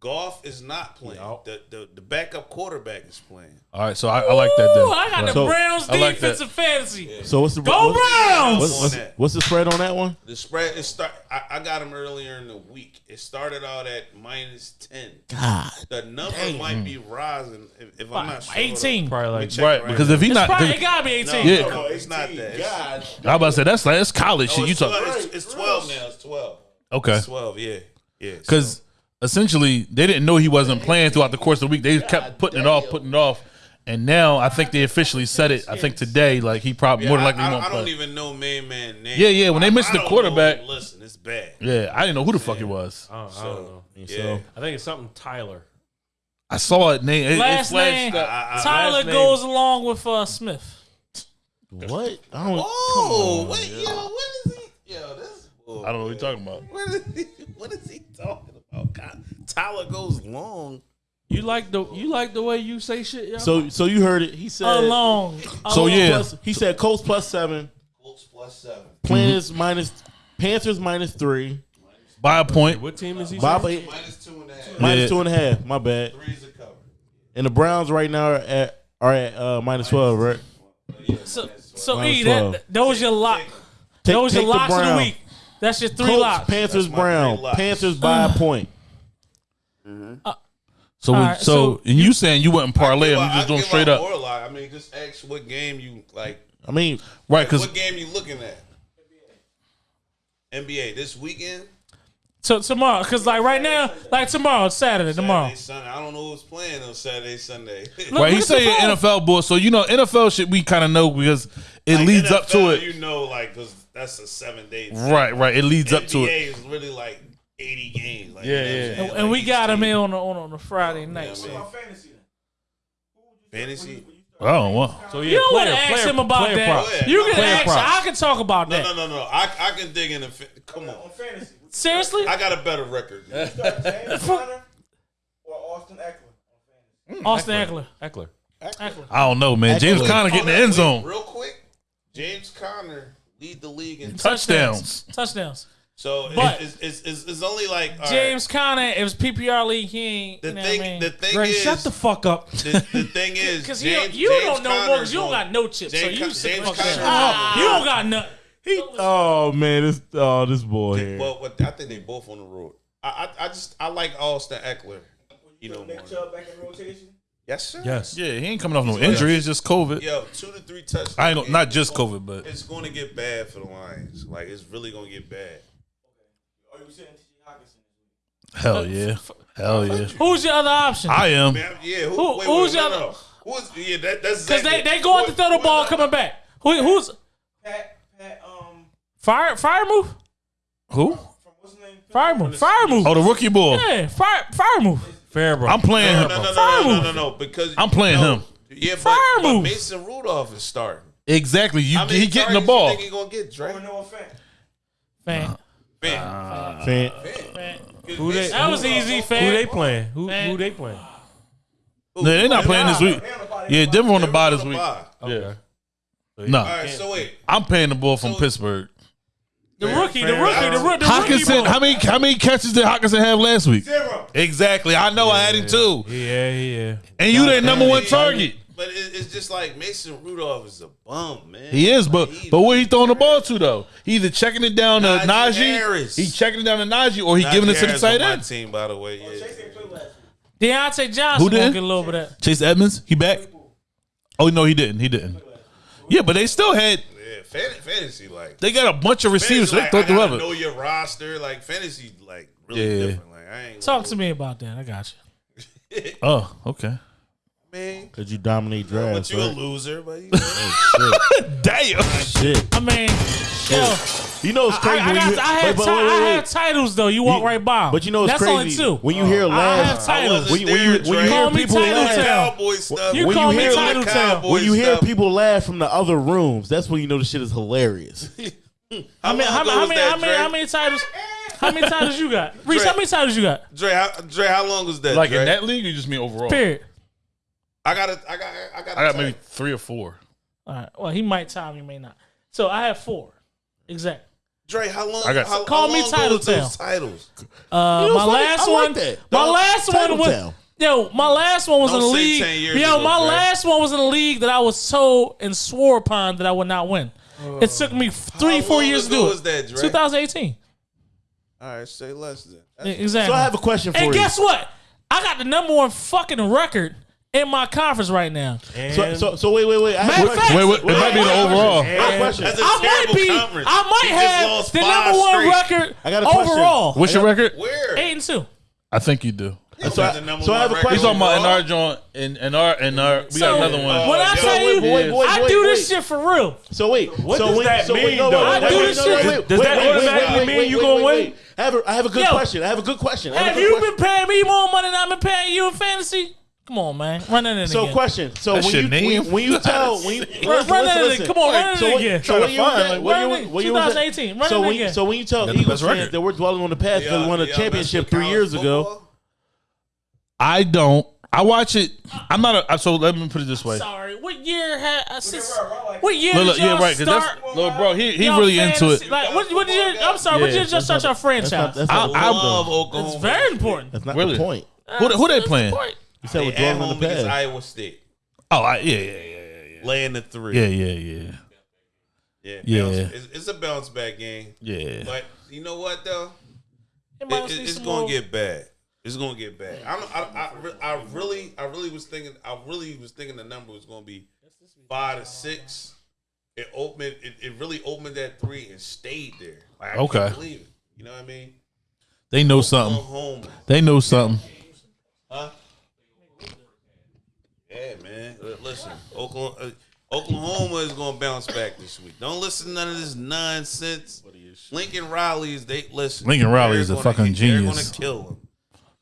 Goff is not playing. The, the the backup quarterback is playing. All right, so I, I like that. Then. Ooh, I got the So, Browns I like defensive fantasy. So what's the Go what's, Browns! What's, what's, what's the spread on that one? The spread is start. I, I got them earlier in the week. It started out at minus ten. God, The number might be hmm. rising if, if I'm not sure. 18. Probably like check Right, right because now. if he It's not, probably, it gotta be 18. no, Yeah. no, it's not that. It's, I about to say that's like that's college shit. You it's, talk 12, it's, it's twelve now. It's twelve. okay? It's twelve. Yeah, yeah. so- Because essentially they didn't know he wasn't playing throughout the course of the week. They kept putting it off, putting it off, and now I think they officially said it. I think today, like he probably more than likely I, I, won't I don't play. even know main man name. Yeah, yeah, when they I- mentioned I the don't know quarterback- Listen, it's bad. Yeah, I didn't know who the fuck it was. I don't, I So, don't know. yeah. I think it's something Tyler. I saw it name. It, it Last flashed name. I- I- Tyler last name- goes along with uh, Smith. what? I don't. Oh, wait, yo, what is he? Yo, this. I don't know what you're talking about. [laughs] What is he, what is he talking about? God, Tyler goes long. You like the you like the way you say shit, yo. So so you heard it. He said Along. So yeah, plus- he said Colts plus seven, Colts plus seven. Planners minus Panthers minus three, by a point. what team is he? Bob saying? Minus two and a half. minus Yeah. two and a half. My bad. Three's a cover. And the Browns right now are at are at uh, minus twelve, right? So, so Minus E, 12. that, those your lock. Take, Those your take the locks of the week. That's your three Colts, locks. Panthers, That's my Brown. three locks. Panthers by a point. Mm-hmm. Uh, so, we, All right, so, so and you saying you wouldn't parlay Well, them? You just doing straight up, More. I mean, just ask what game you like. I mean, right? Because what game you looking at? NBA this weekend. So tomorrow, because like right now, like tomorrow, it's Saturday, tomorrow. Saturday, Sunday. I don't know who's playing on Saturday, Sunday. Look- [laughs] Right, look he's at the saying phone. NFL boy, so you know NFL shit we kind of know because it Like, leads up to NFL, it. You know, like because that's a seven day. Right, right, it leads up to NBA it. is really like eighty games. Like, Yeah, you know yeah. saying? And, and we got him in on the, on, on the Friday night. Yeah, man. Fantasy. Oh, wow. So yeah, You don't want to ask player, him about that. props. You can Player ask. props. I can talk about No, that. no, no, no. no. I I can dig in. The, fa- come on, Seriously, I got a better record. [laughs] James [laughs] Conner or Austin Ekeler? Hmm, Austin Ekeler. Ekeler. Ekeler. I don't know, man. James Ekeler. Conner getting the end zone. Real quick, James Conner lead the league in Touchdowns. Touchdowns. So But- it's, it's, it's, it's only like all right, James Conner, it was PPR league. He ain't. The you know thing, I mean? the thing Greg, is, shut the fuck up. [laughs] the, the thing [laughs] is, Because you, James, you James don't know Conner you don't got no chips. so you Con- sit James fuck down. You don't got nothing. He, oh man, this oh this boy here. Well, what, I think they both on the road. I, I, I just I like Austin Ekeler. You know. Nick Chubb back in rotation? Yes, sir. Yes. Yeah, he ain't coming off no injury. It's just COVID. Yo, two to three touchdowns. I ain't not just gonna- COVID, but It's going to get bad for the Lions. Like it's really going to get bad. Or you saying T.J. Hockenson? hell yeah, hell yeah. Who's your other option? I am. Man, yeah. Who, Who- wait, who's wait, no, the no, other- no. Who's yeah? That, that's Because they exactly- they going to throw the ball coming back. Who who's Pat, Pat, um, fire Freiermuth? Who? from what's his name? Freiermuth. Fire move. Oh, the rookie ball. Yeah, fire Freiermuth. Fair, bro. I'm playing No, him. no, no, Fire no, no, move. no, no, because I'm playing no, him. Yeah, but, Fire but move. Mason Rudolph is starting. Exactly. You How many he getting the ball. You think he gonna get Dre? Or Noah Fant? Fan. Man, Fan. Uh, fan. Who they, That was easy, fan. who they playing? Who, Man. who they playing? No, they're not playing this week. Yeah, Denver on the bye this week. Bye. Yeah. All No, right, so wait. I'm paying the ball from So- Pittsburgh. The rookie, the rookie, the, roo- the rookie. Hockenson, how many how many catches did Hockenson have last week? Zero. Exactly. I know I had him too. Yeah, yeah. And you their number one target. But it, it's just like Mason Rudolph is a bum, man. He is, but He- but where he throwing the ball to though? He either checking it down to Najee Najee, Harris. he checking it down to Najee, or he Najee giving it to the tight end. team, by the way. Yeah. Chase ain't played last week. Diontae Johnson Who who did? get a little bit of that. Chase Edmonds, he back? Oh no, he didn't. He didn't. Yeah, but they still had Yeah, fan- fantasy like. they got a bunch of receivers. Fantasy, They like, throw I know your roster. Like fantasy, like really Yeah. different. Like I ain't Talk to me about that. I got you. [laughs] Oh, okay. man. Cause you dominate drafts? But drafts. you a right? loser, but you [laughs] Damn. Shit. I mean, yo, You know it's crazy I, when got, you. I, have, wait, but ti- wait, I wait, have wait. titles though. You walk You- right by. 'em. But you know it's that's crazy only two. when you hear I have last. titles. When you, when you, when you hear Call me people Title laugh, Town. Cowboy stuff. You when call you me hear Title Town. Cowboy when you hear stuff. people laugh from the other rooms, that's when you know the shit is hilarious. [laughs] How many? long How, how many? How many? How many titles? How many titles you got? [laughs] Reese, Dre. how many titles you got? Dre, how, Dre, how long was that? Like Dre? in that league, or you just mean overall? Period. I got it. I got. I got. I got maybe three or four. All right. Well, he might time, he may not. So I have four. Exactly. Dre, how long? I got- how, Call how me long Title ago those Town. titles? Uh, You know my funny? last like one. that. My Dog, last one was. Town. Yo, my last one was Don't in the league. Yo, ago, my Dre. last one was in the league that I was told and swore upon that I would not win. it took me three, How four long years to ago do was it. that, Dre? 2018. All right, say less than. That's- Exactly. So I have a question for and you. guess what? I got the number one fucking record in my conference right now. So, so, so wait, wait, wait. I Matter of question. Wait, wait, it might be the overall. I a question. That's might be. conference. I might He have the number one straight. record I got a question. overall. What's your record? Where? Eight and two. I think you do. So, I, so I have a record. He's question. talking about in our joint, in, in our, in our, we So, got another one. When I tell wait, you, wait, wait, I wait, do wait. this shit for real. So wait, What so does wait, that so wait, mean, no, though? I wait, do wait, this no, shit- wait, wait, Does wait, that wait, wait, automatically mean you gonna wait, win? I have a, I have a good Yo. question. I have a good question. I have, Have good you question. been paying me more money than I've been paying you in fantasy? Come on, man. Run that in So again. question. So That's when your you, name? when, when you [laughs] tell when you Run, listen, run that listen, in listen. Come on, run So it again. So when you Trying to was find, at- like, when run you it- was- when you was at- 2018, run So it when you again. so when you tell Got the Eagles best fans record. that we're dwelling on the past because we won a championship three years ago. I don't. I watch it. I'm not a. So let me put it this way. Sorry. What year had uh, I since, Bro, bro, like- What year Look, did y'all yeah, right. Cause start? that's, little bro, he he y'all really into fantasy- it. Like what? What did you? I'm sorry. what did you Yeah, just that's start your franchise? That's not, that's I- not, I- Love It's Oklahoma. very important. that's not Really? the point. Who, who they That's playing? the point. You said we're They at dwelling home on the against past. Iowa State. Oh, I, yeah, yeah, yeah, yeah, Laying the three. yeah, yeah, yeah, Yeah. Yeah. bounce- It's, it's a bounce back game. yeah. But you know what though? It It, might it- need it's gonna more- get bad. It's gonna get bad. I'm, I, I, re- I really, I really was thinking, I really was thinking the number was gonna be five to six. It opened, it, it really opened that three and stayed there. Like, I Okay. can't believe it. You know what I mean? They know something. Oklahoma. They know something. Yeah, man. Uh, Listen, Oklahoma, uh, Oklahoma is going to bounce back this week. Don't listen to none of this nonsense. Lincoln Riley is they listen. Lincoln Riley they're is a gonna- fucking They're genius. going to kill him.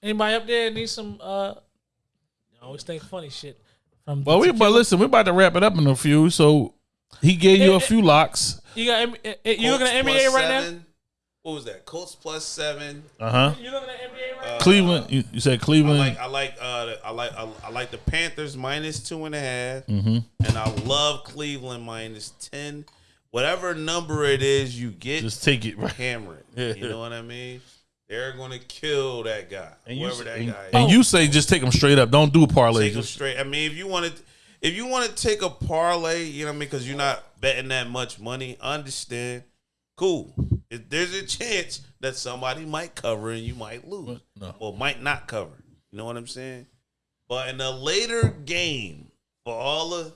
Anybody up there need some? uh I always think funny shit. From Well, we but listen, we're about to wrap it up in a few. So he gave you a few locks. you got M- eh, eh, you looking at Colts NBA plus right now? Seven. What was that? Colts plus seven. Uh huh. You looking at NBA right now? Cleveland. You, you said I Cleveland. like I like uh the- I like I, I like the Panthers minus two and a half. Mm-hmm. and I love Cleveland minus ten. Whatever number it is you get, Just take it. Right. hammer [laughs] Yeah. it. You know what I mean? They're gonna kill that guy, And you, that and, guy is. and you say just take them straight up. Don't do a parlay. take them straight. I mean, if you want to, if you want to take a parlay, you know what I mean, because you're not betting that much money. Understand. Cool. If there's a chance that somebody might cover and you might lose, No. or might not cover. You know what I'm saying? But in a later game, for all the,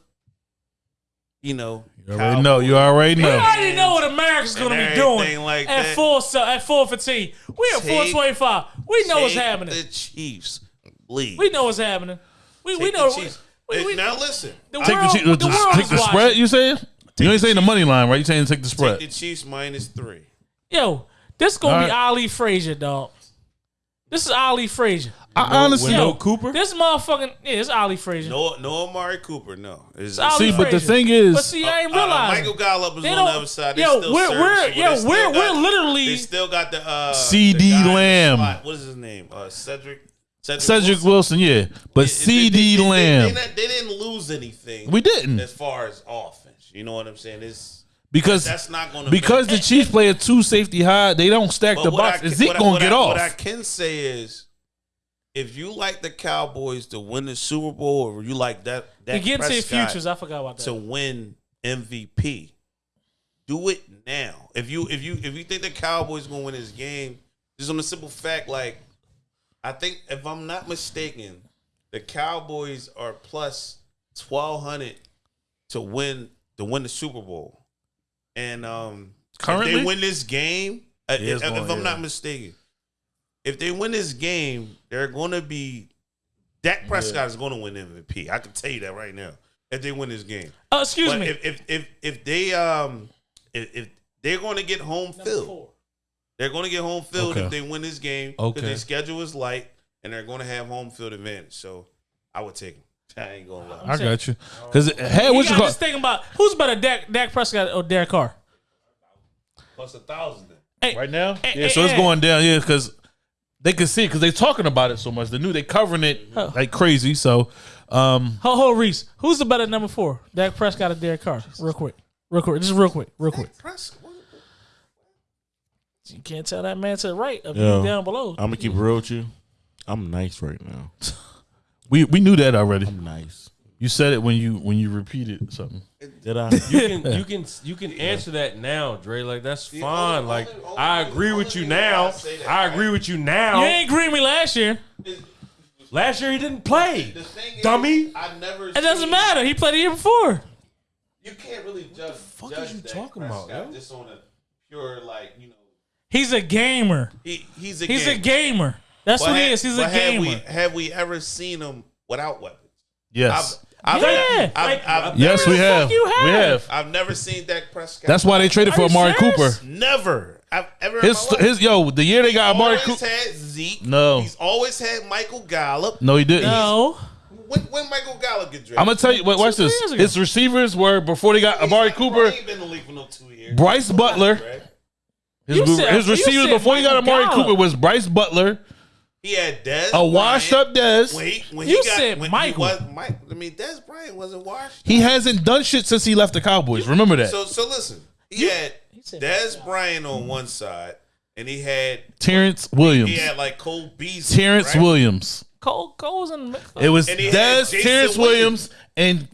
you know, you already know. You already We know. already know what America's gonna be doing like at that. four so- at four fifteen. We at four Take- twenty five. We know what's happening. The Chiefs, please. We know what's happening. We we Take the know. Chiefs. We, we, now listen. the I- Take world, the, the, the, world take the spread. You saying? You ain't saying the money line, right? You saying take the Take spread. the Chiefs minus three. Yo, this gonna All be right. Ali Frazier, dog. This is Ali Frazier. I honestly, With no Cooper? This motherfucking yeah, it's Ali Frazier. No, no Amari Cooper. No. It's, Ali see, but the thing is, But see, I ain't Uh, uh. Michael Gallup is on the other side. They yo, still we're- we're- yo, They still we're- got- we're literally- They still got the uh, CeeDee the guy in the Lamb. What is his name? Uh, Cedric. Cedric, Cedric Wilson, yeah, but They- CeeDee they- they- they- Lamb, They, they didn't lose anything. we didn't as far as offense. You know what I'm saying? It's because that's not going to because the Chiefs play a two safety high. They don't stack the box. I, Zeke gonna what get I- off. What I can say is, if you like the Cowboys to win the Super Bowl, or you like that, to that get into your Prescott futures, I forgot about that. to win MVP, do it now. If you if you if you think the Cowboys gonna win this game, just on the simple fact, like I think if I'm not mistaken, the Cowboys are plus twelve hundred to win to win the Super Bowl, and um, if Currently? they win this game, uh, if, going- if I'm yeah. not mistaken, if they win this game, they're going to be. Dak Prescott is going to win MVP. I can tell you that right now. If they win this game, Uh, excuse but me. if, if if if they um if, if they're going to get home field, Four. they're going to get home field Okay. if they win this game because Okay. their schedule is light and they're going to have home field advantage. So I would take them. I ain't gonna lie. I got you because hey, You what you got call? this thing about who's better, Dak, Dak Prescott or Derek Carr? Plus a thousand. Hey, Right now, Hey, yeah. hey, So it's hey. going down, yeah, because they can see because they're talking about it so much. The new they covering it Oh. like crazy. So, um, Ho ho Reese, who's the better number four, Dak Prescott or Derek Carr? Real quick, real quick, just real quick, real quick. Press. You can't tell that man to the right of Yo, you down below. I'm gonna keep it real with you. I'm nice right now. [laughs] we we knew that already. I'm nice. You said it when you when you repeated something. Did I? You can [laughs] you can you can answer that now, Dre. Like that's fine. only- Like only- I agree only with you reason why I now. say that, I right? agree with you now. you ain't agree with me last year. Last year he didn't play. The thing is, Dummy. I never. It doesn't matter. He played the year before. You can't really judge. fuck judge is you Dak talking about, Prescott yo? Just on a pure like you know. He's a gamer. He he's a He's gamer. a gamer. That's But what he ha- is. He's a but have gamer. we, have we ever seen him without weapons? Yes, I've, I've, Yeah. I've, I've, I've yes, we have. fuck you We have? have. I've never seen Dak Prescott. That's why they traded Are for you Amari serious? Cooper. never. I've ever His his yo the year they got Amari always Cooper. had Zeke. No. he's always had Michael Gallup. No, he didn't. no. When, when Michael Gallup get drafted, I'm gonna tell you. Wait, watch this. His receivers were before they got He's Amari not- Cooper. He ain't been in the league for no two years. Brice Butler. His, said- his receivers said before he got Michael Amari Gallup. Cooper was Brice Butler, He had Dez. a washed up Dez. When he, when You he got, said when Michael. He was, Mike, I mean, Dez Bryant wasn't washed. He hasn't done shit since he left the Cowboys. Remember that. So so listen, he had said Dez Bryant on one side, and he had Terrance Williams. he had like Cole Beasley. Terrance right? Williams. Cole Cole's in the mix. It was And Dez, Terrance Witten. Williams, and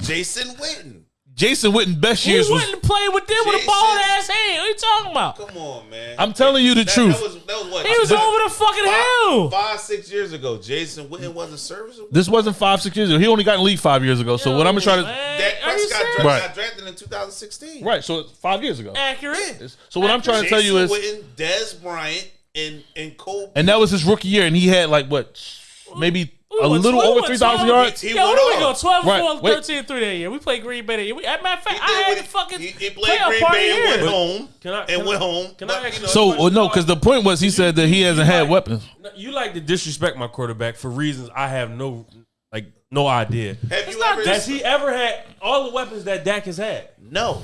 Jason Witten. Jason Witten. Best He years was. wouldn't play with them with a bald ass hand. What are you talking about? Come on, man. I'm telling you the that, truth. That was, that was what? He was five- over the fucking hill. five six years ago. Jason Witten wasn't serviceable. This wasn't five, six years ago. He only got in league five years ago. So what I'm gonna try to Man, Dak Prescott serious? Right. got drafted in 2016. right. So five years ago. Accurate. So what I'm trying to tell you Jason is Witten, Dez Bryant, and in Cole. and that was his rookie year, and he had like what, maybe We a little we over three thousand yards. He Yeah, what went do we go? off. 12 Right, 4, 13 3 that year. We played Green Bay that year. We, as a matter of fact, He I had what the fucking He, he played playoff Green party Bay and went here. home Can I- and can went I- home. can I Like, ask you you know, So well, no, because the point was he said that he hasn't had weapons. You like to disrespect my quarterback for reasons I have no like no idea. have you ever? Has he ever had all the weapons that Dak has had? No,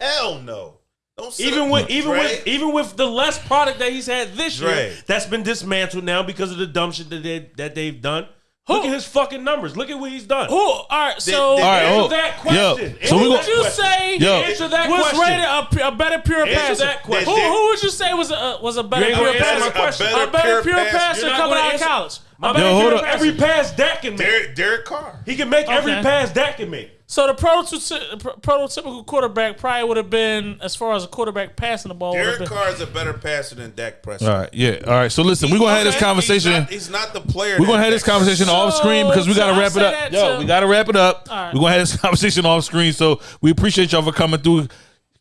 hell no. Don't Even with even Dre, with even with the less product that he's had this Dre. year, that's been dismantled now because of the dumb shit that they that they've done. Look at his fucking numbers. Look at what he's done. Who? All right, so Did- All right, Answer oh, that yo, question. so we Answer go- would you that say Yo. Answer that was question. rated a, a better pure Answer passer? that question. Who, who would you say was a uh, was a better pure passer? my question. A better pure passer. passer coming out of college. My A better Yo, hold pure up. every pass Dak can make. Derek, Derek Carr. He can make every pass Dak can make. So the prototy- prototypical quarterback probably would have been, as far as a quarterback passing the ball, would have Derek. Carr is a better passer than Dak Prescott. All right, yeah, all right. So listen, we're gonna have this conversation. He's not, he's not the player. We're gonna have this conversation Prescott- off screen because we So- gotta I wrap it say up. that Yo, to- we gotta wrap it up. All right. We're gonna have this [laughs] conversation off screen. So we appreciate y'all for coming through.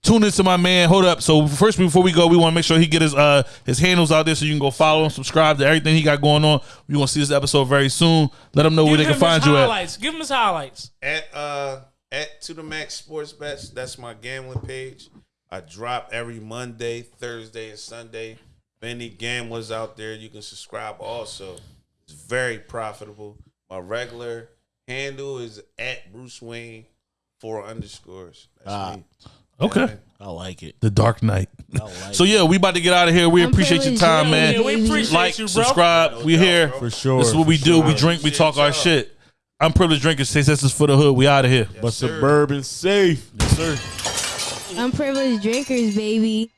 Tune into my man. Hold up. So first, before we go, we want to make sure he get his uh his handles out there so you can go follow and subscribe to everything he got going on. We gonna see this episode very soon. Let them know where Give they can his find you at. Give him his highlights. at uh at to the max sports bets. That's my gambling page. I drop every Monday, Thursday, and Sunday. If any gamblers out there, you can subscribe. Also, it's very profitable. My regular handle is at Bruce Wayne four underscores. That's Ah. me. Okay. I like it. The Dark Knight. Like [laughs] So yeah, we about to get out of here. We I'm appreciate your time, yeah, man. Yeah, we appreciate like, you, bro. subscribe. we here. For sure. This is what we for do. sure. We drink. We talk our Appreciate shit. I'm privileged drinkers. Say this for the hood. We out of here. But sir. suburban safe. Yes, sir. Unprivileged drinkers, baby.